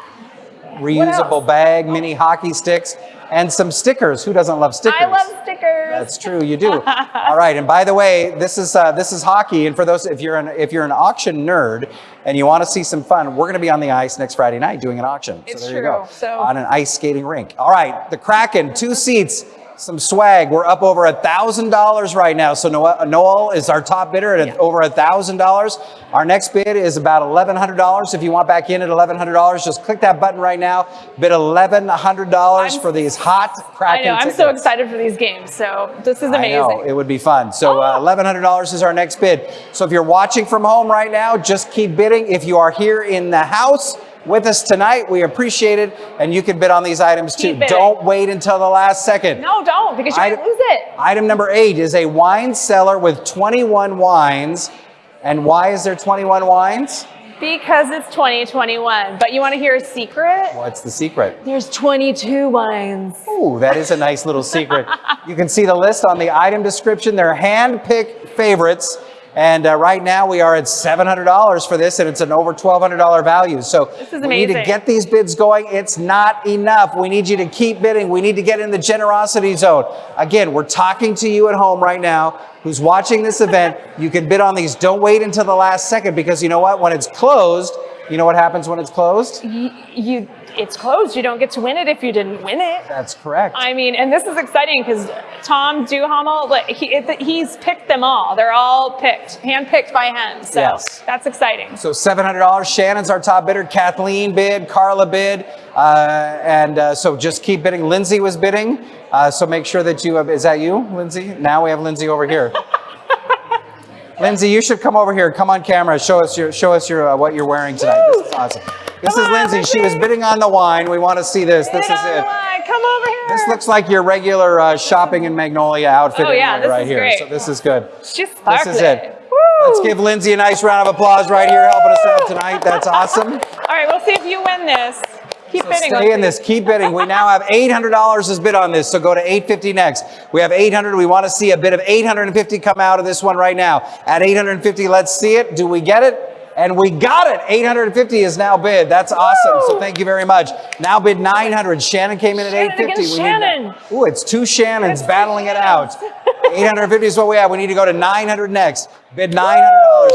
reusable bag, mini hockey sticks, and some stickers. Who doesn't love stickers? I love stickers. That's true, you do. All right, and by the way, this is uh, this is hockey, and for those if you're an if you're an auction nerd and you want to see some fun, we're going to be on the ice next Friday night doing an auction. It's so there you go. so- on an ice skating rink. All right, the Kraken, two seats. Some swag. We're up over a thousand dollars right now. So Noel, is our top bidder at over a thousand dollars. Our next bid is about eleven hundred dollars. If you want back in at eleven hundred dollars, just click that button right now. Bid eleven hundred dollars I'm- for these hot I Kraken know. I'm so excited for these games. So this is I amazing. know, it would be fun. So uh, Oh. $1,100 is our next bid. So if you're watching from home right now, just keep bidding. If you are here in the house, with us tonight. We appreciate it. And you can bid on these items too. Don't wait until the last second. No, don't, because you're Item- lose it. Item number eight is a wine cellar with 21 wines. And why is there 21 wines? Because it's 2021. But you want to hear a secret? What's the secret? There's 22 wines. Ooh, that is a nice little secret. You can see the list on the item description. They're hand-picked favorites. And uh, right now we are at $700 for this and it's an over $1,200 value. So we need to get these bids going. It's not enough. We need you to keep bidding. We need to get in the generosity zone. Again, we're talking to you at home right now who's watching this event. You can bid on these. Don't wait until the last second because you know what? When it's closed, you know what happens when it's closed? You, you, it's closed. You don't get to win it if you didn't win it. That's correct. I mean, and this is exciting because Tom Duhamel, like, he, he's picked them all. They're all picked, hand-picked by him. So Yes. that's exciting. So $700. Shannon's our top bidder. Kathleen bid. Carla bid. Uh, and uh, so just keep bidding. Lindsay was bidding. Uh, so make sure that you have, is that you, Lindsay? Now we have Lindsay over here. Lindsay, you should come over here. Come on camera. Show us your, show us your, uh, what you're wearing tonight. This is awesome. This Come is on, Lindsay. She was bidding on the wine. We want to see this. This is it. Come over here. This looks like your regular uh, shopping in Magnolia outfit Oh, yeah, this right is here. great. So this is good. It's just This is it. Woo! Let's give Lindsay a nice round of applause right here, helping us out tonight. That's awesome. All right, we'll see if you win this. Keep So bidding. stay in this. Keep bidding. We now have $800 as bid on this, so go to 850 next. We have 800. We want to see a bid of 850 come out of this one right now. At 850, let's see it. Do we get it? And we got it. 850 is now bid. That's awesome. So thank you very much. Now bid 900. Shannon came in at Shannon 850. against We need- Shannon. Ooh, it's two Shannons It's two battling it out. 850 is what we have. We need to go to 900 next. Bid $900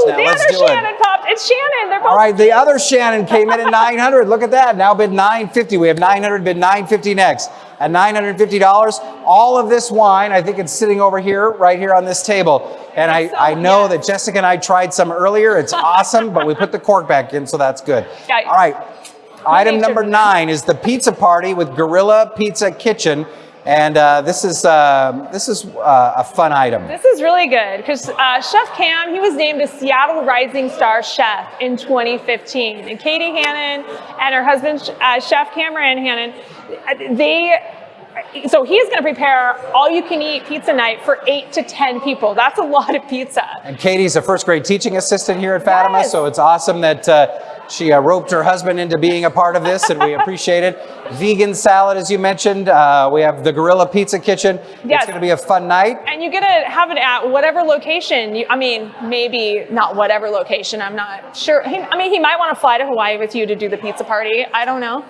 now. the Let's other do it. Shannon popped. It's Shannon. They're both. All right, the other Shannon came in at 900. Look at that. Now bid 950. We have 900 bid 950 next. At $950, all of this wine, I think it's sitting over here, right here on this table. And I, So, I know yeah. that Jessica and I tried some earlier. It's awesome, but we put the cork back in, so that's good. All right. Item number nine is the pizza party with Gorilla Pizza Kitchen. And uh, this is, uh, this is uh, a fun item. This is really good because uh, Chef Cam, he was named a Seattle Rising Star Chef in 2015. And Katie Hannon and her husband, uh, Chef Cameron Hannon, they, so he's going to prepare all you can eat pizza night for eight to 10 people. That's a lot of pizza. And Katie's a first grade teaching assistant here at Fatima, Yes. so it's awesome that uh, she uh, roped her husband into being a part of this, and we appreciate it. Vegan salad, as you mentioned. Uh, we have the Gorilla Pizza Kitchen. Yes. It's going to be a fun night. And you get to have it at whatever location. You, I mean, maybe not whatever location. I'm not sure. He, I mean, he might want to fly to Hawaii with you to do the pizza party. I don't know.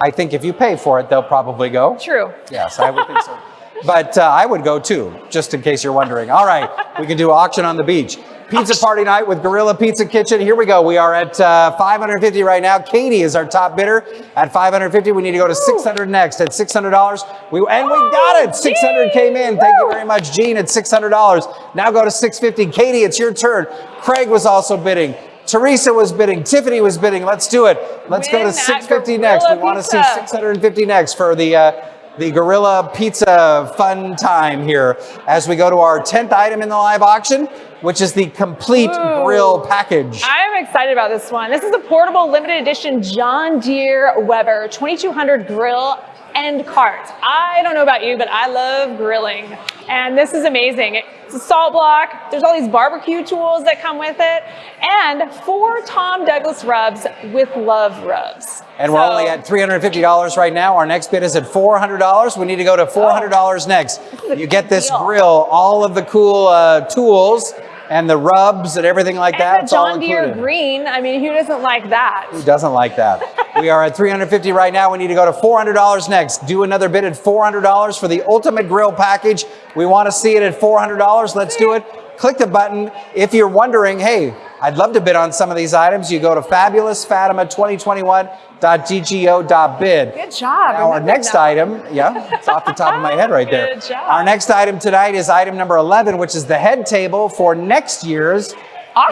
I think if you pay for it, they'll probably go. True. Yes, I would think so. But uh, I would go too, just in case you're wondering. All right, we can do auction on the beach. Pizza party night with Gorilla Pizza Kitchen. Here we go. We are at uh, 550 right now. Katie is our top bidder at 550. We need to go to 600 next. At $600, we and we got it. 600 came in. Thank you very much, Gene. At $600. Now go to 650. Katie, it's your turn. Craig was also bidding. Teresa was bidding. Tiffany was bidding. Let's do it. Let's go to 650 next. We want to see 650 next for the uh, the Gorilla Pizza fun time here as we go to our 10th item in the live auction, which is the complete Ooh. grill package. I'm excited about this one. This is a portable limited edition John Deere Weber 2200 grill and cart. I don't know about you, but I love grilling. And this is amazing. It's a salt block. There's all these barbecue tools that come with it. And four Tom Douglas rubs with love rubs. And we're only at $350 right now. Our next bid is at $400. We need to go to $400 next. You get this deal. grill, all of the cool uh, tools and the rubs and everything like that. And John Deere green. I mean, who doesn't like that? Who doesn't like that? we are at 350 right now. We need to go to $400 next. Do another bid at $400 for the ultimate grill package. We want to see it at $400. Let's do it. Click the button. If you're wondering, hey, I'd love to bid on some of these items, you go to fabulousfatima2021.ggo.bid. Good job. Now, our next that. item, yeah, it's off the top of my head right there. Good job. Our next item tonight is item number 11, which is the head table for next year's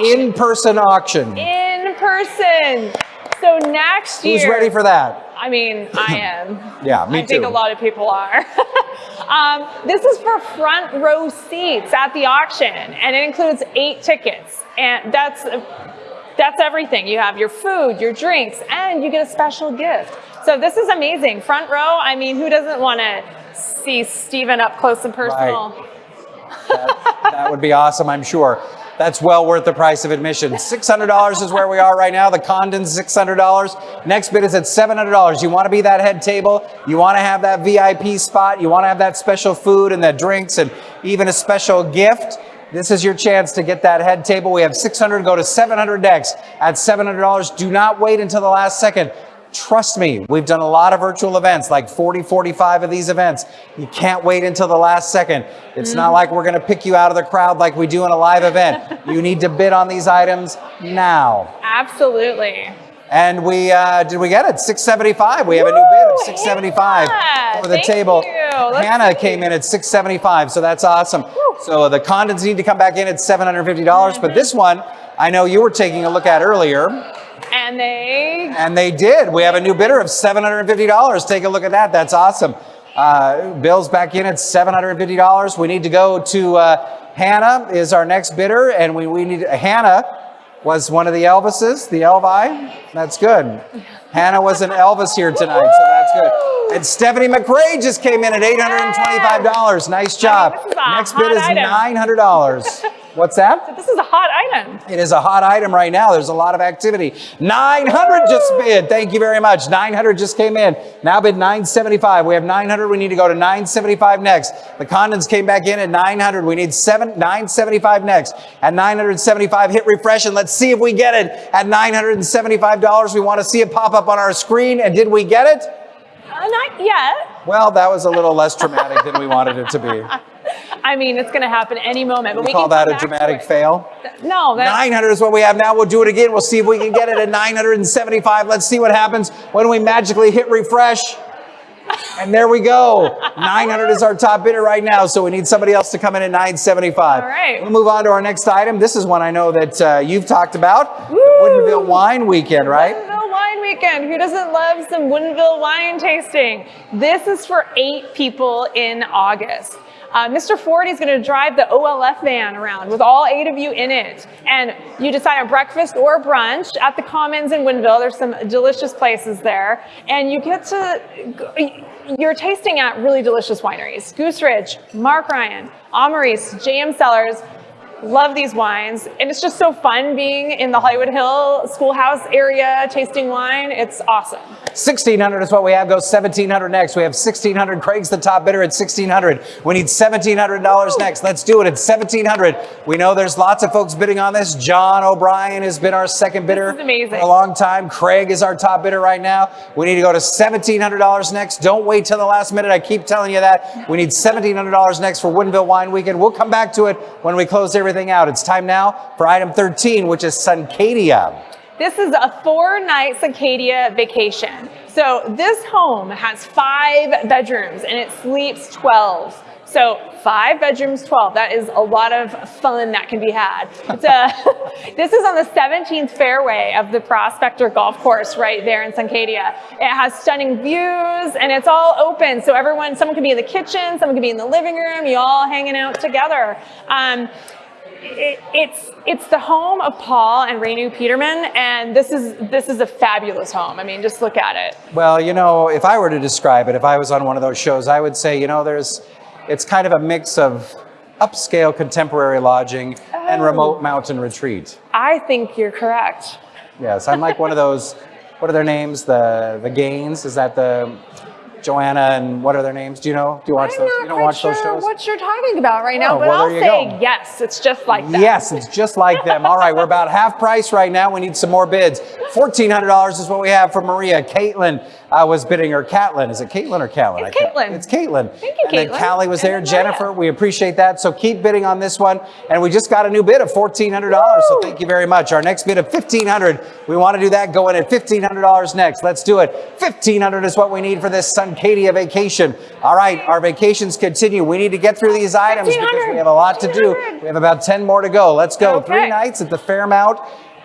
in-person auction. In person. So next year. Who's ready for that? I mean, I am. Yeah, me too. I think a lot of people are. um, this is for front row seats at the auction, and it includes eight tickets, and that's That's everything. You have your food, your drinks, and you get a special gift. So this is amazing. Front row, I mean, who doesn't want to see Stephen up close and personal? That, that would be awesome, I'm sure. That's well worth the price of admission. $600 is where we are right now. The Condon's $600. Next bid is at $700. You want to be that head table. You want to have that VIP spot. You want to have that special food and the drinks and even a special gift. This is your chance to get that head table. We have 600, go to 700 next at $700. Do not wait until the last second. Trust me, we've done a lot of virtual events, like 40, 45 of these events. You can't wait until the last second. It's not like we're going to pick you out of the crowd like we do in a live event. you need to bid on these items now. Absolutely. And we, uh, did we get it? 675. We have a new bid of 675 Hannah, for the thank table. you. Hannah see. came in at 675, so that's awesome. So the Condons need to come back in at $750, but this one, I know you were taking a look at earlier, And they and they did. We have a new bidder of $750. Take a look at that. That's awesome. Uh, Bill's back in at $750. We need to go to uh, Hannah is our next bidder, and we, we need Hannah was one of the Elvises, the Elvi. That's good. Hannah was an Elvis here tonight, so that's good. And Stephanie McRae just came in at $825. Nice job. this is a Next bid is $900. What's that? this is a hot item. It is a hot item right now. There's a lot of activity. 900 just bid. Thank you very much. 900 just came in. Now bid 975. We have 900. We need to go to 975 next. The Condons came back in at 900. We need seven 975 next. At 975, hit refresh and let's see if we get it. At $975, we want to see it pop up on our screen. And did we get it? Uh, not yet. Well, that was a little less dramatic than we wanted it to be. I mean, it's going to happen any moment. But we call that a dramatic fail? No, that, 900 is what we have now. We'll do it again. We'll see if we can get it at 975. Let's see what happens when we magically hit refresh. And there we go. 900 is our top bidder right now. So we need somebody else to come in at 975. All right. We'll move on to our next item. This is one I know that uh, you've talked about. The Woo! Woodinville Wine Weekend, right? Woodinville Wine Weekend. Who doesn't love some Woodinville wine tasting? This is for eight people in August. Uh, Mr. Ford is going to drive the OLF van around with all eight of you in it. And you decide on breakfast or brunch at the Commons in Woodinville. There's some delicious places there. And you get to, you're tasting at really delicious wineries. Goose Ridge, Mark Ryan, Amaris, JM Cellars, Love these wines. And it's just so fun being in the Hollywood Hill schoolhouse area tasting wine. It's awesome. 1600 is what we have. Go 1700 next. We have 1600. Craig's the top bidder at 1600. We need $1,700 next. Let's do it at 1700. We know there's lots of folks bidding on this. John O'Brien has been our second bidder amazing. for a long time. Craig is our top bidder right now. We need to go to $1,700 next. Don't wait till the last minute. I keep telling you that. We need $1,700 next for Woodinville Wine Weekend. We'll come back to it when we close everything out. It's time now for item 13, which is Suncadia. This is a four night Suncadia vacation. So this home has five bedrooms and it sleeps 12. So five bedrooms, 12. That is a lot of fun that can be had. A, this is on the 17th fairway of the Prospector Golf Course right there in Suncadia. It has stunning views and it's all open. So everyone, someone could be in the kitchen, someone could be in the living room, you all hanging out together. Um, it, it's it's the home of Paul and Renu Peterman, and this is this is a fabulous home. I mean, just look at it. Well, you know, if I were to describe it, if I was on one of those shows, I would say, you know, there's, it's kind of a mix of upscale contemporary lodging and Oh. remote mountain retreat. I think you're correct. Yes, I'm like one of those, what are their names? The the Gaines? Is that the Joanna and what are their names? Do you know? Do you watch I'm those? You don't watch sure those shows? what you're talking about right now, Oh, but well, I'll say go. yes. It's just like that. Yes, it's just like them. All right, we're about half price right now. We need some more bids. $1,400 is what we have for Maria. Caitlin uh, was bidding, or Catlin. Is it Caitlin or Callan? It's Caitlin. It's Caitlin. Thank you, And then Callie was there. Jennifer, Maria. we appreciate that. So keep bidding on this one. And we just got a new bid of $1,400. So thank you very much. Our next bid of 1,500. We want to do that. Go in at $1,500 next. Let's do it. 1,500 is what we need for this Suncadia vacation. All right, our vacations continue. We need to get through these items because we have a lot to do. We have about 10 more to go. Let's go. Okay. Three nights at the Fairmont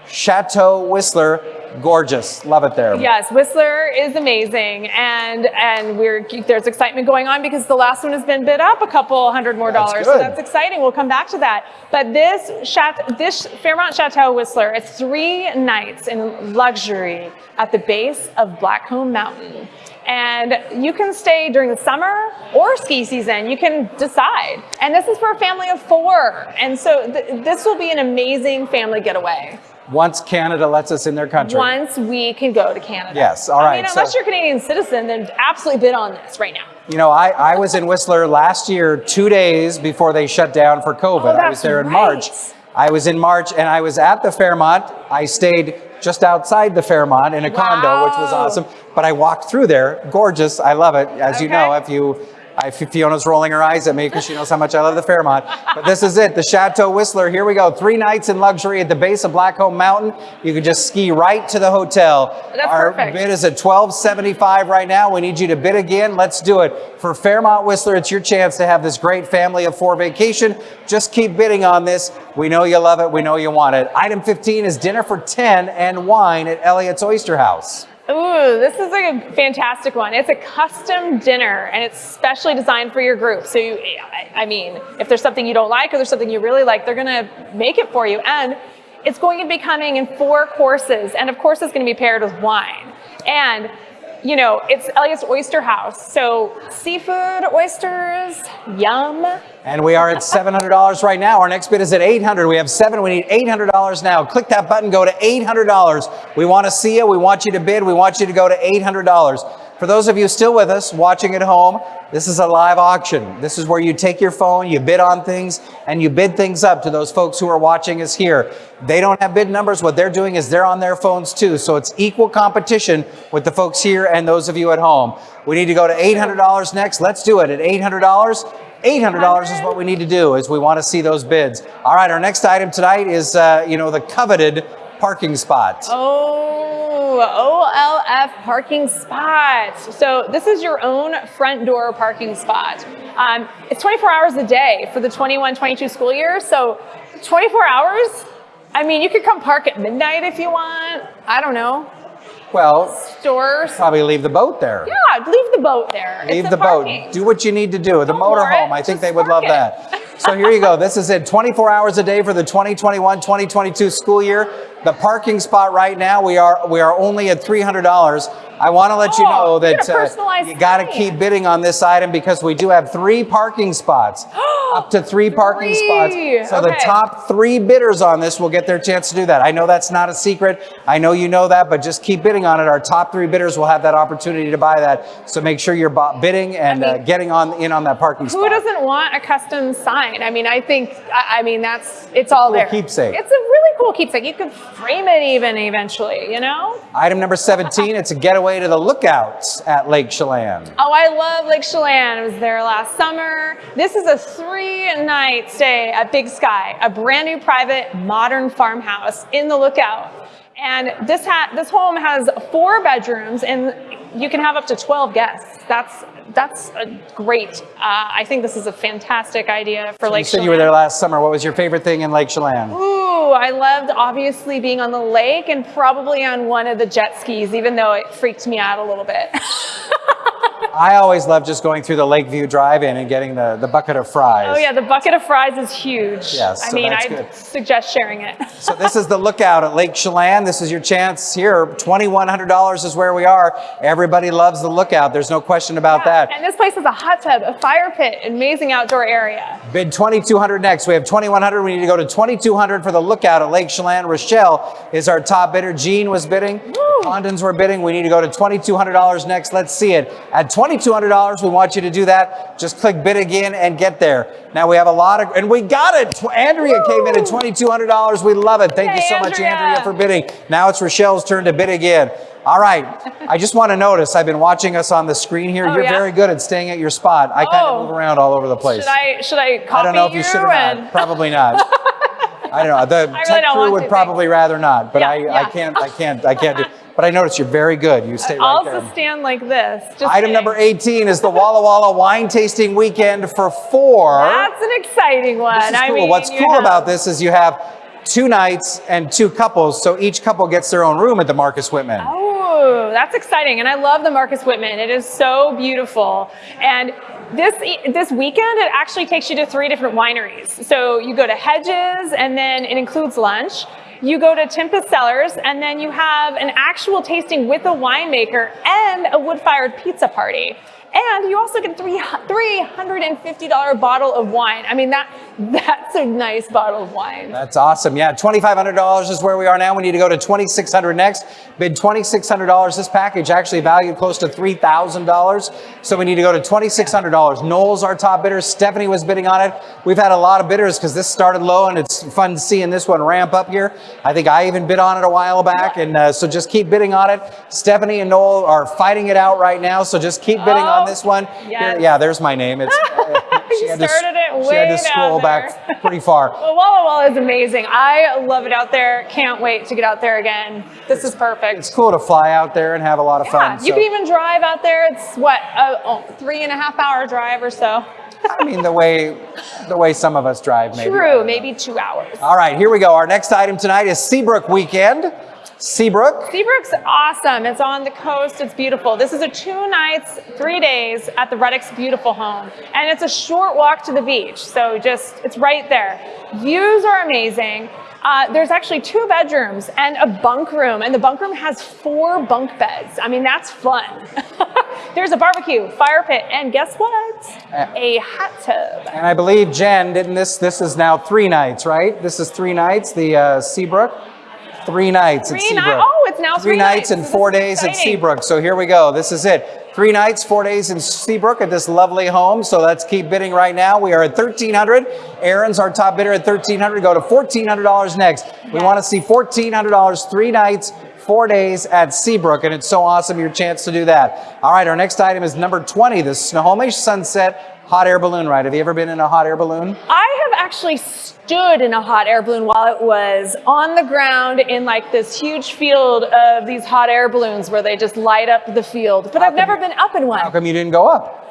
Chateau Whistler. Gorgeous. Love it there. Yes, Whistler is amazing, and and we're there's excitement going on because the last one has been bid up a couple hundred more That's dollars, so that's exciting. We'll come back to that. But this chat, this Fairmont Chateau Whistler, it's three nights in luxury at the base of Blackcomb Mountain. And you can stay during the summer or ski season. You can decide. And this is for a family of four. And so th- this will be an amazing family getaway Once Canada lets us in their country. once we can go to Canada. Yes, all right. I mean, unless so- you're a Canadian citizen, then absolutely bid on this right now. You know, I, I was in Whistler last year, two days before they shut down for COVID. Oh, I was there in right. March. I was in March and I was at the Fairmont. I stayed just outside the Fairmont in a condo, which was awesome. But I walked through there. Gorgeous. I love it. As you know, if you, I, Fiona's rolling her eyes at me because she knows how much I love the Fairmont. But this is it, the Chateau Whistler. Here we go. Three nights in luxury at the base of Blackcomb Mountain. You can just ski right to the hotel. That's Our perfect. bid is at 1275 right now. We need you to bid again. Let's do it. For Fairmont Whistler, it's your chance to have this great family of four vacation. Just keep bidding on this. We know you love it. We know you want it. Item 15 is dinner for 10 and wine at Elliott's Oyster House. Ooh, this is a fantastic one. It's a custom dinner and it's specially designed for your group. So, you, I- mean, if there's something you don't like or there's something you really like, they're going to make it for you. And it's going to be coming in four courses. And of course, it's going to be paired with wine. And you know, it's Elliott's Oyster House. So seafood, oysters, yum. And we are at $700 right now. Our next bid is at 800. We have seven. We need $800 now. Click that button. Go to $800. We want to see you. We want you to bid. We want you to go to $800. For those of you still with us, watching at home, this is a live auction. This is where you take your phone, you bid on things, and you bid things up to those folks who are watching us here. They don't have bid numbers. What they're doing is they're on their phones too. So it's equal competition with the folks here and those of you at home. We need to go to $800 next. Let's do it at $800. $800 is what we need to do is we want to see those bids. All right, our next item tonight is, uh, you know, the coveted parking spot. Oh, OLF parking spot. So this is your own front door parking spot. Um, it's 24 hours a day for the 21-22 school year. So 24 hours. I mean, you could come park at midnight if you want. I don't know. Well, Stores. probably leave the boat there. Yeah, leave the boat there. Leave the boat. Do what you need to do. The Don't moor motorhome, I think just they would love it. that. So here you go. This is it. 24 hours a day for the 2021-2022 school year. The parking spot right now, we are we are only at $300. I want to let you Oh, know that a you got to keep bidding on this item because we do have three parking spots. up to three parking Three. spots. So the top three bidders on this will get their chance to do that. I know that's not a secret. I know you know that, but just keep bidding on it. Our top three bidders will have that opportunity to buy that. So make sure you're bidding and I uh, getting on in on that parking spot. Who doesn't want a custom sign? I mean, I think, I I mean, that's, it's all Cool there. keepsake. It's a really cool keepsake. You could frame it even eventually, you know? Item number 17, it's a getaway to the lookouts at Lake Chelan. Oh, I love Lake Chelan. I was there last summer. This is a three-night stay at Big Sky, a brand new private modern farmhouse in the lookout. And this ha- this home has four bedrooms, and you can have up to 12 guests. That's that's a great. Uh, I think this is a fantastic idea for You Lake said Chelan. you were there last summer. What was your favorite thing in Lake Chelan? Ooh, I loved obviously being on the lake and probably on one of the jet skis, even though it freaked me out a little bit. I always love just going through the Lakeview Drive-In and getting the, the bucket of fries. Oh yeah, the bucket of fries is huge. Yes, I so mean, I suggest sharing it. So this is the lookout at Lake Chelan. This is your chance here. $2,100 is where we are. Everybody loves the lookout. There's no question about that. And this place has a hot tub, a fire pit, amazing outdoor area. Bid 2200 next. We have 2100. We need to go to 2200 for the lookout at Lake Chelan. Rochelle is our top bidder. Jean was bidding. Condons were bidding. We need to go to $2200 next. Let's see it. At $2200, we want you to do that. Just click bid again and get there. Now we have a lot of, and we got it. Andrea came in at $2200. We love it. Thank you Yay, so much, Andrea. Andrea, for bidding. Now it's Rochelle's turn to bid again. All right. I just want to notice, I've been watching us on the screen here. Oh, You're yeah? very good at staying at your spot. I kind Oh. of move around all over the place. Should I should I copy I don't know if you should or and- not. Probably not. I don't know. The really tech crew would to, probably rather not, but Yeah, I, I can't, I can't, I can't do. But I notice you're very good. You stay right I'll there. stand like this. Item kidding. number 18 is the Walla Walla wine tasting weekend for four. That's an exciting one. This is I cool. mean, What's cool have- about this is you have two nights and two couples. So each couple gets their own room at the Marcus Whitman. Oh, that's exciting. And I love the Marcus Whitman. It is so beautiful. And this this weekend, it actually takes you to three different wineries. So you go to Hedges, and then it includes lunch. You go to Tempest Cellars, and then you have an actual tasting with a winemaker and a wood-fired pizza party. And you also get three $350 bottle of wine. I mean, that that's a nice bottle of wine. That's awesome. Yeah, $2,500 is where we are now. We need to go to 2,600 next. Bid $2,600. This package actually valued close to $3,000. So we need to go to $2,600. Noel's our top bidder. Stephanie was bidding on it. We've had a lot of bidders because this started low and it's fun seeing this one ramp up here. I think I even bid on it a while back. And uh, so just keep bidding on it. Stephanie and Noel are fighting it out right now. So just keep bidding on Oh, this one. yes. Here- yeah, there's my name. It's, uh, You had to started it She had way to scroll back pretty far. Well, Walla Walla is amazing. I love it out there. Can't wait to get out there again. This is perfect. It's cool to fly out there and have a lot of yeah, fun. you so- can even drive out there. It's what a oh, three and a half hour drive or so. I mean, the way the way some of us drive, maybe. True, maybe two hours. All right, here we go. Our next item tonight is Seabrook Weekend. Seabrook. Seabrook's awesome. It's on the coast. It's beautiful. This is a two nights, three days at the Reddick's beautiful home. And it's a short walk to the beach. So just, it's right there. Views are amazing. Uh, there's actually two bedrooms and a bunk room. And the bunk room has four bunk beds. I mean, that's fun. there's a barbecue, fire pit, and guess what? A hot tub. And I believe Jen, didn't this? This is now three nights, right? This is three nights. The uh, Seabrook. Three nights at Three ni- Seabrook. oh, it's now three nights nights. and four days at. Seabrook. So here we go. This is it. Three nights, four days in Seabrook at this lovely home. So let's keep bidding right now. We are at 1300 Aaron's our top bidder at 1300 Go to $1,400 next. We want to see $1,400, three nights, four days at Seabrook. And it's so awesome, your chance to do that. All right, our next item is number 20, the Snohomish Sunset Hot Air Balloon Ride. Have you ever been in a hot air balloon? I have actually stood in a hot air balloon while it was on the ground in like this huge field of these hot air balloons where they just light up the field. But I've never been up in one. How come you didn't go up?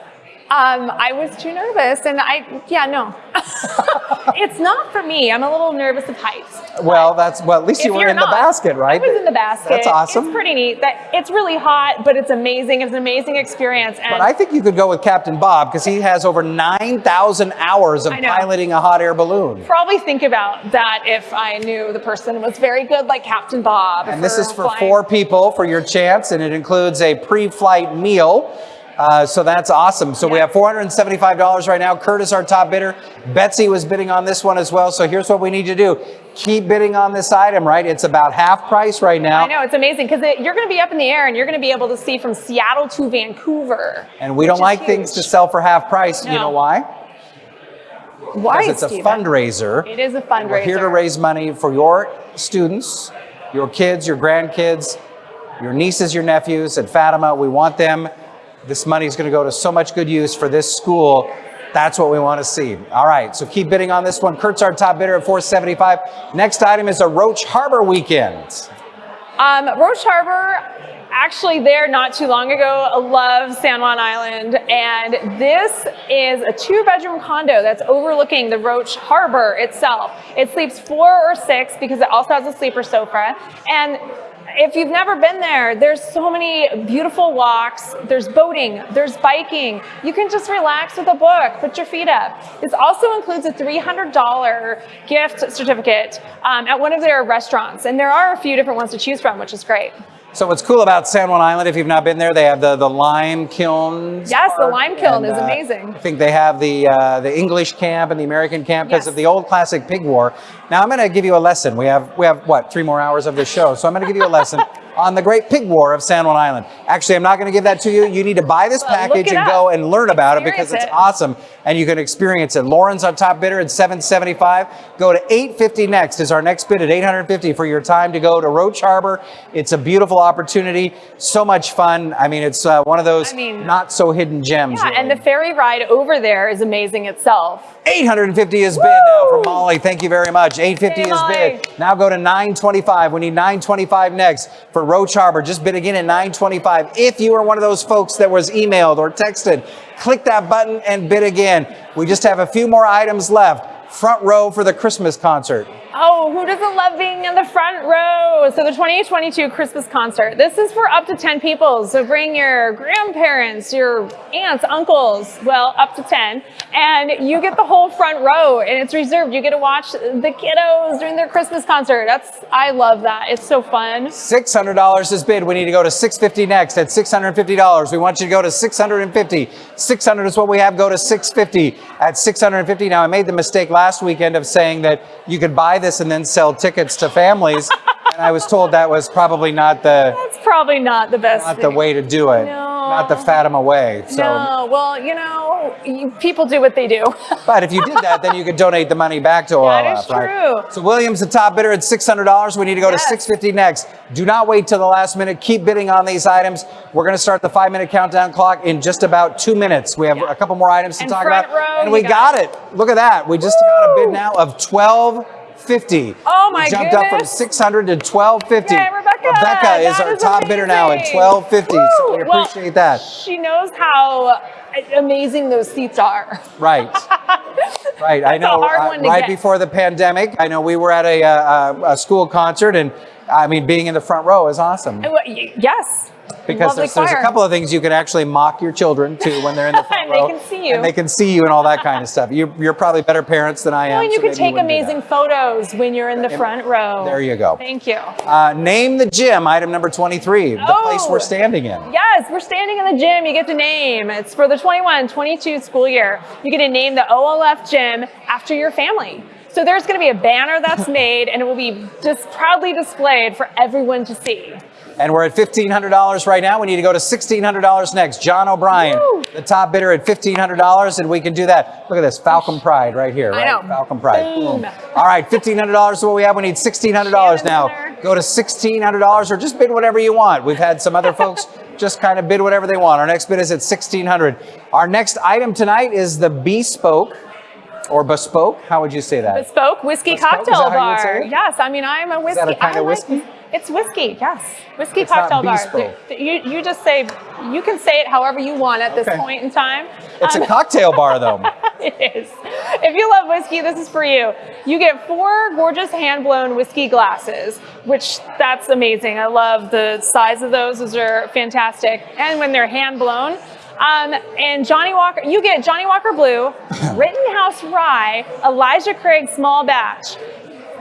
Um, I was too nervous and I, yeah, no. it's not for me. I'm a little nervous of heights. Well, that's well. At least you were in the basket, right? I was in the basket. That's awesome. It's pretty neat. That it's really hot, but it's amazing. It's an amazing experience. And But I think you could go with Captain Bob because he has over 9,000 hours of piloting a hot air balloon. probably think about that if I knew the person was very good, like Captain Bob. And this is for flying. four people for your chance, and it includes a pre-flight meal. Uh, so that's awesome. So we have $475 right now. Kurt is our top bidder. Betsy was bidding on this one as well. So here's what we need to do. Keep bidding on this item, right? It's about half price right now. I know it's amazing because you're going to be up in the air and you're going to be able to see from Seattle to Vancouver. And we don't like things to sell for half price. You know why? Why? Because it's a Steven? fundraiser. It is a fundraiser. We're here to raise money for your students, your kids, your grandkids, your nieces, your nephews at Fatima. We want them. This money is going to go to so much good use for this school. That's what we want to see. All right, so keep bidding on this one. Kurt's our top bidder at 475. Next item is a Roche Harbor weekend. Um, Roche Harbor, actually there not too long ago, love San Juan Island. And this is a two bedroom condo that's overlooking the Roche Harbor itself. It sleeps four or six because it also has a sleeper sofa. And if you've never been there, there's so many beautiful walks. There's boating, there's biking. You can just relax with a book, put your feet up. This also includes a $300 gift certificate um, at one of their restaurants. And there are a few different ones to choose from, which is great. So what's cool about San Juan Island, if you've not been there, they have the, the lime kilns. Yes, the lime kiln and, is uh, amazing. I think they have the uh, the English camp and the American camp because Yes. of the old classic pig war. Now I'm going to give you a lesson. We have we have what three more hours of this show, so I'm going to give you a lesson on the Great Pig War of San Juan Island. Actually, I'm not going to give that to you. You need to buy this package and up. go and learn about it because it's it. awesome and you can experience it. Lauren's on top bidder at 775. Go to 850 next is our next bid at 850 for your time to go to Roche Harbor. It's a beautiful opportunity, so much fun. I mean, it's uh, one of those I mean- not so hidden gems. Yeah, and the ferry ride over there is amazing itself. 850 is bid now from Molly. Thank you very much. 850 Hey, is Molly. bid. Now go to 925. We need 925 next for Roche Harbor. Just bid again at 925. If you are one of those folks that was emailed or texted, click that button and bid again. We just have a few more items left. Front row for the Christmas concert. Oh, who doesn't love being in the front row? So the 2022 Christmas concert. This is for up to 10 people. So bring your grandparents, your aunts, uncles, well, up to 10, and you get the whole front row and it's reserved. You get to watch the kiddos during their Christmas concert. That's I love that. It's so fun. $600 is bid. We need to go to 650 next at $650. We want you to go to 650. 600 is what we have. Go to 650 at 650. Now, I made the mistake last weekend of saying that you could buy this and then sell tickets to families. and I was told that was probably not the That's probably not the best. not the way to do it. No. Not the Fatima way. So No, well, you know, you, people do what they do. but if you did that, then you could donate the money back to That OLF, is right? true. So Williams, the top bidder at $600. We need to go Yes. to 650 next. Do not wait till the last minute. Keep bidding on these items. We're going to start the five minute countdown clock in just about two minutes. We have Yeah. a couple more items to And talk about. row, and we got got it. Look at that. We just got a bid now of 1250. Oh, my we jumped up from 600 to 1250. Yay, Rebecca! Rebecca is our is top bidder now at amazing. 1250. So we Woo! Well, appreciate that. She knows how amazing those seats are. Right. Right, I That's a know. uh, right get. before the pandemic, I know we were at a, uh, a school concert, and I mean, being in the front row is awesome Yes. because there's, there's a couple of things you can actually mock your children to when they're in the front And they can see you. and they can see you and all that kind of stuff. You're, you're probably better parents than I am. Well, and you so can take wouldn't amazing photos when you're in the front row. There you go. Thank you. Uh, name the gym, item number 23, the place Oh. we're standing in. Yes, we're standing in the gym. You get to name. It's for the 21 22 school year. You get to name the OLF gym after your family. So there's going to be a banner that's made and it will be just proudly displayed for everyone to see. And we're at $1,500 right now. We need to go to $1,600 next. John O'Brien, the top bidder at $1,500, and we can do that. Look at this, Falcon Pride right here. I know. Falcon Pride. Boom. All right, $1,500 is what we have. We need $1,600 now. winner. Go to $1,600 or just bid whatever you want. We've had some other folks just kind of bid whatever they want. Our next bid is at 1,600. Our next item tonight is the Bespoke or Bespoke. How would you say that? Bespoke whiskey Bespoke, cocktail that how you would say bar. Yes, I mean I'm a whiskey. Is that a kind I of like- whiskey? It's whiskey. Yes, whiskey It's cocktail bar. You you just say you can say it however you want at this Okay. point in time. It's Um, a cocktail bar, though. it is. If you love whiskey, this is for you. You get four gorgeous hand-blown whiskey glasses, which that's amazing. I love the size of those. Those are fantastic. And when they're hand-blown, um, and Johnnie Walker, you get Johnnie Walker Blue, Rittenhouse Rye, Elijah Craig Small Batch.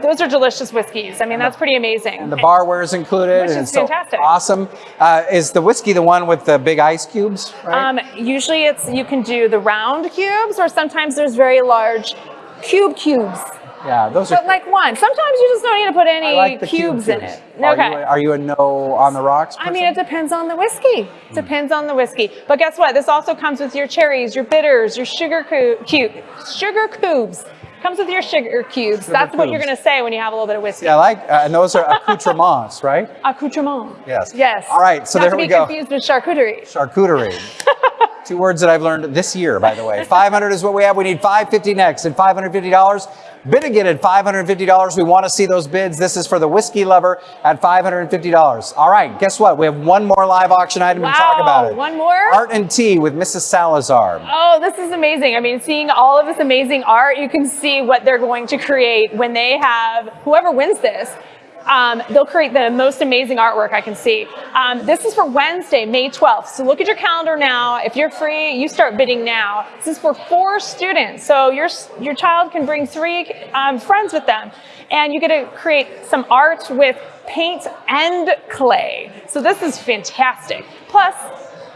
Those are delicious whiskeys. I mean, that's pretty amazing. And the barware is included. Which and is it's so fantastic. awesome. Uh, is the whiskey the one with the big ice cubes? Right? Um, usually it's you can do the round cubes, or sometimes there's very large cube cubes. Yeah, those are. But like one. Sometimes you just don't need to put any like the cube cubes in cubes. it. Are Okay. You, are you a no on the rocks? I mean, it depends on the whiskey. Depends on the whiskey. But guess what? This also comes with your cherries, your bitters, your sugar cu- cube, sugar cubes. Comes with your sugar cubes. That's what you're going to say when you have a little bit of whiskey. Yeah, I like, uh, and those are accoutrements, right? Accoutrements. Yes. Yes. All right, so Not there to we be go. confused with charcuterie. Charcuterie. Two words that I've learned this year, by the way. 500 is what we have. We need 550 next, and 550 dollars. Bid again at 550 dollars. We want to see those bids. This is for the whiskey lover at 550 dollars. All right, guess what? We have one more live auction item to talk about it. one more? Art and tea with Mrs. Salazar. Oh, this is amazing. I mean, seeing all of this amazing art, you can see what they're going to create when they have whoever wins this. Um, they'll create the most amazing artwork I can see. Um, this is for Wednesday, May 12th. So look at your calendar now. If you're free, you start bidding now. This is for four students. So your, your child can bring three um, friends with them. And you get to create some art with paint and clay. So this is fantastic. Plus,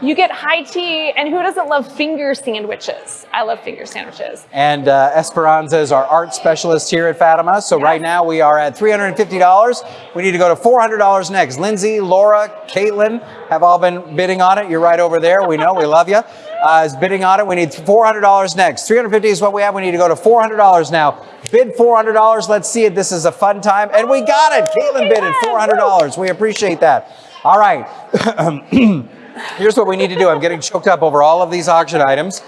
you get high tea, and who doesn't love finger sandwiches? I love finger sandwiches. And uh, Esperanza is our art specialist here at Fatima. So right now we are at $350. We need to go to $400 next. Lindsay, Laura, Caitlin have all been bidding on it. You're right over there. We know. We love you. Uh, is bidding on it. We need $400 next. 350 is what we have. We need to go to $400 now. Bid $400. Let's see it. This is a fun time. And we got it. Caitlin bid at $400. We appreciate that. All right. Here's what we need to do. I'm getting choked up over all of these auction items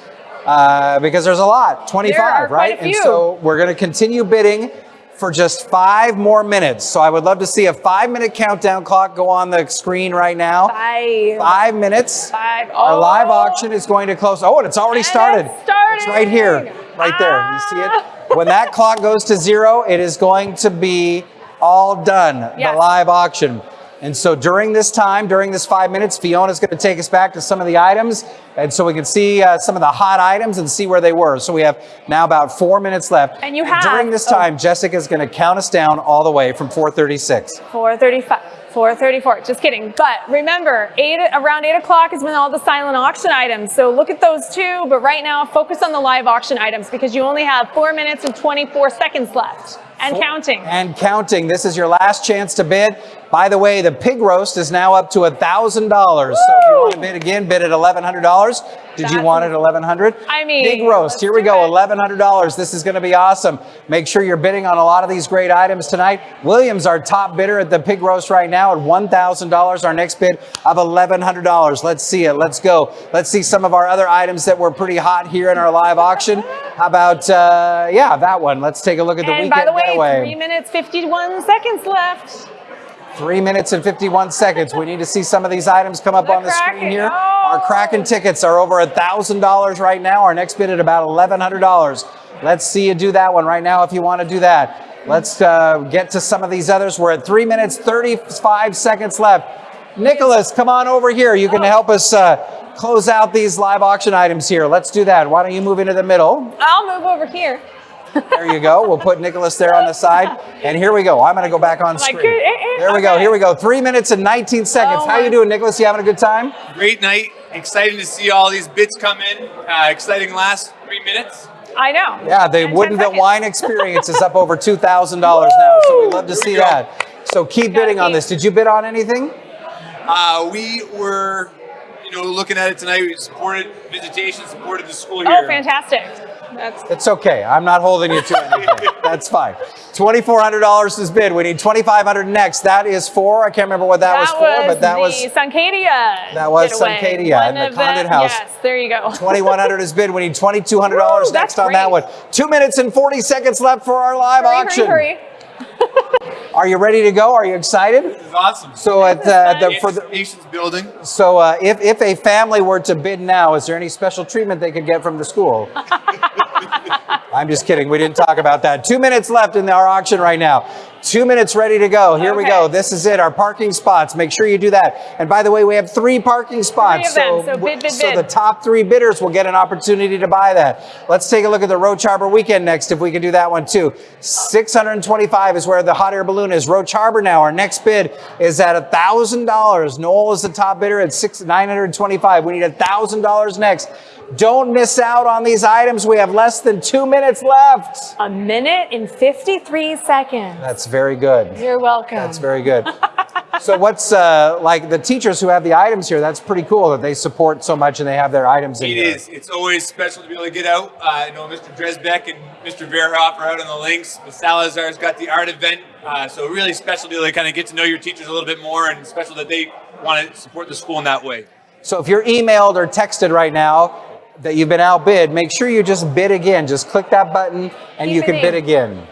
uh, because there's a lot, 25, There are quite right? And so we're going to continue bidding for just five more minutes. So I would love to see a five minute countdown clock go on the screen right now. Five. Five minutes. Five. Our live Oh. auction is going to close. Oh, and it's already And started. it's. It's right here, right there. You see it? Ah. when that clock goes to zero, it is going to be all done, Yes. the live auction. And so during this time, during this five minutes, Fiona's going to take us back to some of the items. And so we can see uh, some of the hot items and see where they were. So we have now about four minutes left. And you have- During this oh. time, Jessica's going to count us down all the way from 436. 435, 434, just kidding. But remember, eight, around 8 o'clock is when all the silent auction items. So look at those too, but right now focus on the live auction items because you only have 4 minutes and 24 seconds left and counting. And counting. This is your last chance to bid. By the way, the pig roast is now up to $1,000. So if you want to bid again, bid at $1,100. Did you want it 1,100? I mean, Pig roast. Here we go. $1,100. This is going to be awesome. Make sure you're bidding on a lot of these great items tonight. Williams, our top bidder at the pig roast right now at $1,000. Our next bid of $1,100. Let's see it. Let's go. Let's see some of our other items that were pretty hot here in our live auction. How about, uh, yeah, that one. Let's take a look at the and weekend by the way, getaway. 3 minutes 51 seconds left. Three minutes and 51 seconds. We need to see some of these items come up The on the screen here. Oh. Our Kraken tickets are over $1,000 right now. Our next bid at about $1,100. Let's see you do that one right now if you want to do that. Let's uh, get to some of these others. We're at three minutes, 35 seconds left. Nicholas, come on over here. You can help us uh, close out these live auction items here. Let's do that. Why don't you move into the middle? I'll move over here. There you go. We'll put Nicholas there on the side. And here we go. I'm going to go back on Like, screen. eh, eh, There we go. Here we go. Three minutes and 19 seconds. Oh How you doing, Nicholas? You having a good time? Great night. Exciting to see all these bits come in. Uh, exciting last three minutes. I know. Yeah, the Woodinville. Wine Experience is up over $2,000 now. So we'd love to see Here we go. that. So keep bidding on this. Did you bid on anything? Uh, we were, you know, looking at it tonight. We supported visitation, supported the school here. Oh, fantastic. That's It's okay. I'm not holding you to anything. That's fine. $2,400 is bid. We need 2500 next. That is for, I can't remember what that, was for, but that was Suncadia. That was. Suncadia and the of Condon House. Yes, there you go. 2100 is bid. We need $2,200 next on that one. Two minutes and 40 seconds left for our live Hurry, auction. hurry, hurry. Are you ready to go? Are you excited? This is awesome. So at uh, the, for the, Anticipation's building. so uh, if, if a family were to bid now, is there any special treatment they could get from the school? I'm just kidding. We didn't talk about that. Two minutes left in our auction right now. Two minutes ready to go. Here we go. This is it. Our parking spots. Make sure you do that. And by the way, we have three parking spots. them. So w- bid, bid, so bid. the top three bidders will get an opportunity to buy that. Let's take a look at the Roche Harbor weekend next, if we can do that one too. 625 is where the hot air balloon is. Roche Harbor now. Our next bid is at $1,000. Noel is the top bidder at six, 925. We need $1,000 next. Don't miss out on these items. We have less than two minutes left. A minute and 53 seconds. That's very good. You're welcome. That's very good. so what's uh, like the teachers who have the items here? That's pretty cool that they support so much and they have their items in It here. is. It's always special to be able to get out. Uh, I know Mr. Dresbeck and Mr. Verhoff are out on the links. The Salazar's got the art event. Uh, so really special to be able to kind of get to know your teachers a little bit more and special that they want to support the school in that way. So if you're emailed or texted right now that you've been outbid, make sure you just bid again. Just click that button and Keep you can bid again.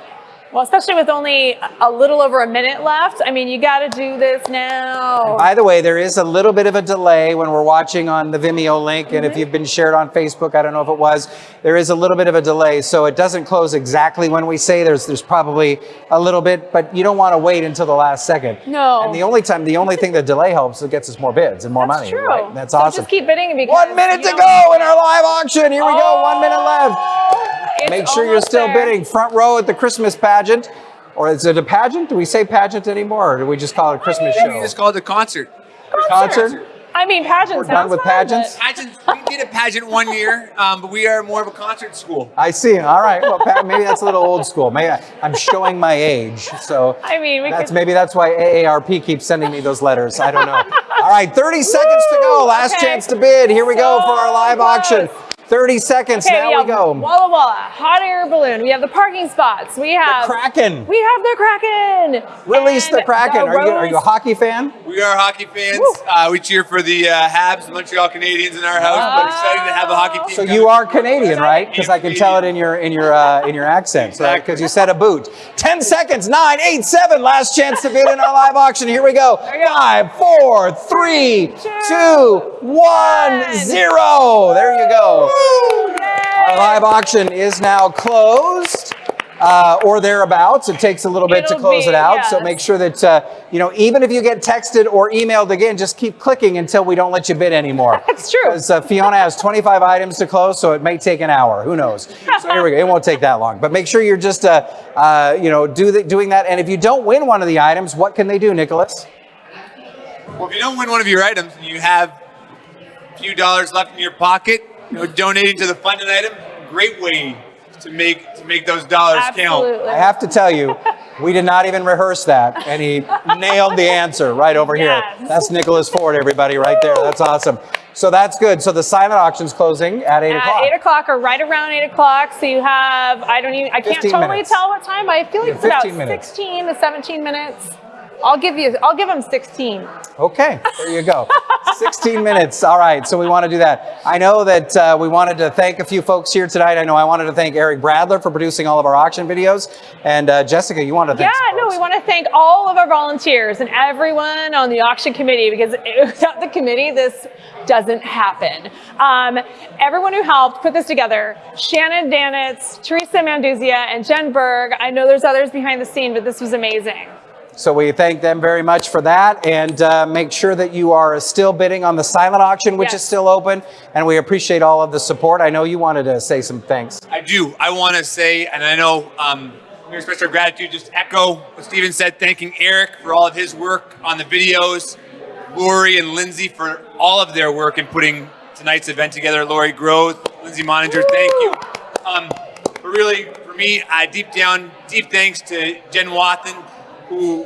Well, especially with only a little over a minute left. I mean, you got to do this now. By the way, there is a little bit of a delay when we're watching on the Vimeo link, and if mm-hmm. you've been shared on Facebook, I don't know if it was, there is a little bit of a delay, so it doesn't close exactly when we say. There's there's probably a little bit, but you don't want to wait until the last second. No. And the only time, the only thing the delay helps, it gets us more bids and more That's money. true. Right? That's so awesome. Just keep bidding because One minute to go in our live auction. Here we go. One minute left. Oh! It's Make sure you're still there. bidding. Front row at the Christmas pageant. Or is it a pageant? Do we say pageant anymore? Or do we just call it a Christmas We show? just called it a concert. Concert? I mean, pageant We're sounds done with fun, pageants? but- Pageant, we did a pageant one year, um, but we are more of a concert school. I see. All right. Well, Pat, maybe that's a little old school. Maybe I, I'm showing my age. So I mean, we that's could- maybe that's why AARP keeps sending me those letters. I don't know. All right, 30 seconds to go. Last Okay. chance to bid. Here we go for our So live auction. Close. 30 seconds. Okay, now we we go. Walla Walla, hot air balloon. We have the parking spots. We have the Kraken. We have the Kraken. Release the Kraken. the Are you, are you a hockey fan? We are hockey fans. Uh, we cheer for the uh, Habs, the Montreal Canadiens in our house, but excited to have a hockey team. So coming. you are Canadian, right? Because I can tell it in your in your uh, in your accent. So Exactly. because you said a boot. Ten seconds. Nine, eight, seven. Last chance to bid in our live auction. Here we go. we go. Five, four, three, two, one, one. zero. There you go. Yay! Our live auction is now closed. uh, or thereabouts. It takes a little bit to It'll close be, it out. So make sure that, uh, you know, even if you get texted or emailed again, just keep clicking until we don't let you bid anymore. That's true. Because uh, Fiona has 25 items to close, so it may take an hour. Who knows? So here we go. It won't take that long. But make sure you're just, uh, uh, you know, do the, doing that. And if you don't win one of the items, what can they do, Nicholas? Well, if you don't win one of your items and you have a few dollars left in your pocket, you know, donating to the funded item, great way to make to make those dollars count. I have to tell you, we did not even rehearse that, and he nailed the answer right over Yes. here. That's Nicholas Ford, everybody, right there. That's awesome. So that's good. So the silent auction's closing at 8 At o'clock. eight o'clock or right around eight o'clock. So you have, I don't even, I can't totally minutes. tell what time, but I feel like it's about minutes. 16 to 17 minutes. I'll give you, I'll give them 16. Okay, there you go. 16 minutes. All right, so we want to do that. I know that uh, we wanted to thank a few folks here tonight. I know I wanted to thank Eric Bradler for producing all of our auction videos. And uh, Jessica, you wanted to thank some no, we want to thank all of our volunteers and everyone on the auction committee because without the committee, this doesn't happen. Um, everyone who helped put this together, Shannon Danitz, Teresa Manduzia, and Jen Berg. I know there's others behind the scene, but this was amazing. So we thank them very much for that and uh, make sure that you are still bidding on the silent auction, which Yes. is still open. And we appreciate all of the support. I know you wanted to say some thanks. I do. I want to say, and I know um, we express our gratitude. Just echo what Stephen said, thanking Eric for all of his work on the videos, Lori and Lindsay for all of their work in putting tonight's event together. Lori Groth, Lindsay Moninger, thank you. Um, but really, for me, uh, deep down, deep thanks to Jen Wathen, who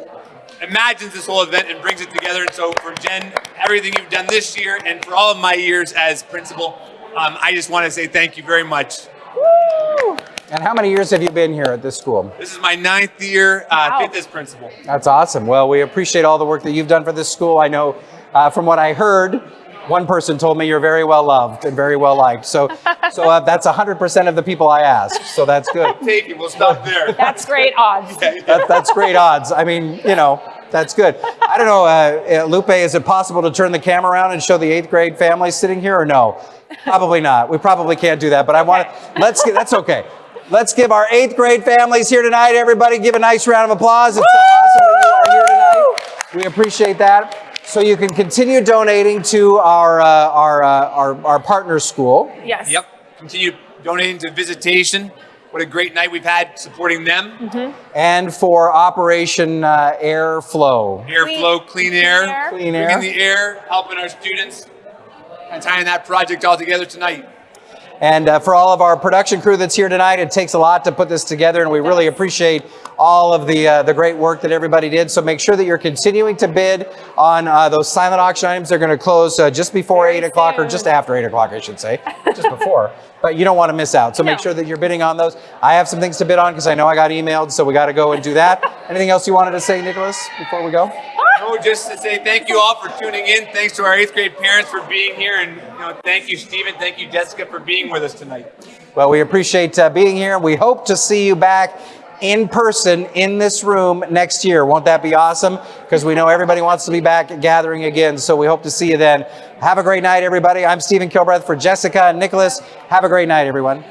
imagines this whole event and brings it together. And so, for Jen, everything you've done this year, and for all of my years as principal, um, I just want to say thank you very much. Woo! And how many years have you been here at this school? This is my ninth year, uh, Wow. fifth as principal. That's awesome. Well, we appreciate all the work that you've done for this school. I know uh, from what I heard, one person told me you're very well loved and very well liked. So, so uh, that's 100% of the people I asked. So that's good. Take it. We'll stop there. That's great odds. That, that's great odds. I mean, you know, that's good. I don't know, uh, uh, Lupe, is it possible to turn the camera around and show the eighth grade family sitting here or no? Probably not. We probably can't do that, but I want to, let's get, that's okay. Let's give our eighth grade families here tonight, everybody give a nice round of applause. It's so awesome We appreciate that. So you can continue donating to our, uh, our, uh, our, our partner school. Yes. Yep. Continue donating to visitation. What a great night we've had supporting them. And for Operation uh, Airflow. Airflow, clean air, Clean air. bringing the air, helping our students, and tying that project all together tonight. And uh, for all of our production crew that's here tonight, it takes a lot to put this together, and we really appreciate all of the uh, the great work that everybody did. So make sure that you're continuing to bid on uh, those silent auction items. They're going to close uh, just before Very eight o'clock, or just after eight o'clock, I should say, just before. But you don't want to miss out. So make No. sure that you're bidding on those. I have some things to bid on because I know I got emailed, so we got to go and do that. Anything else you wanted to say, Nicholas, before we go? No, just to say thank you all for tuning in. Thanks to our eighth grade parents for being here, and know, thank you, Stephen. Thank you, Jessica, for being with us tonight. Well, we appreciate uh, being here. We hope to see you back in person in this room next year. Won't that be awesome? Because we know everybody wants to be back gathering again. So we hope to see you then. Have a great night, everybody. I'm Stephen Kilbreath for Jessica and Nicholas. Have a great night, everyone.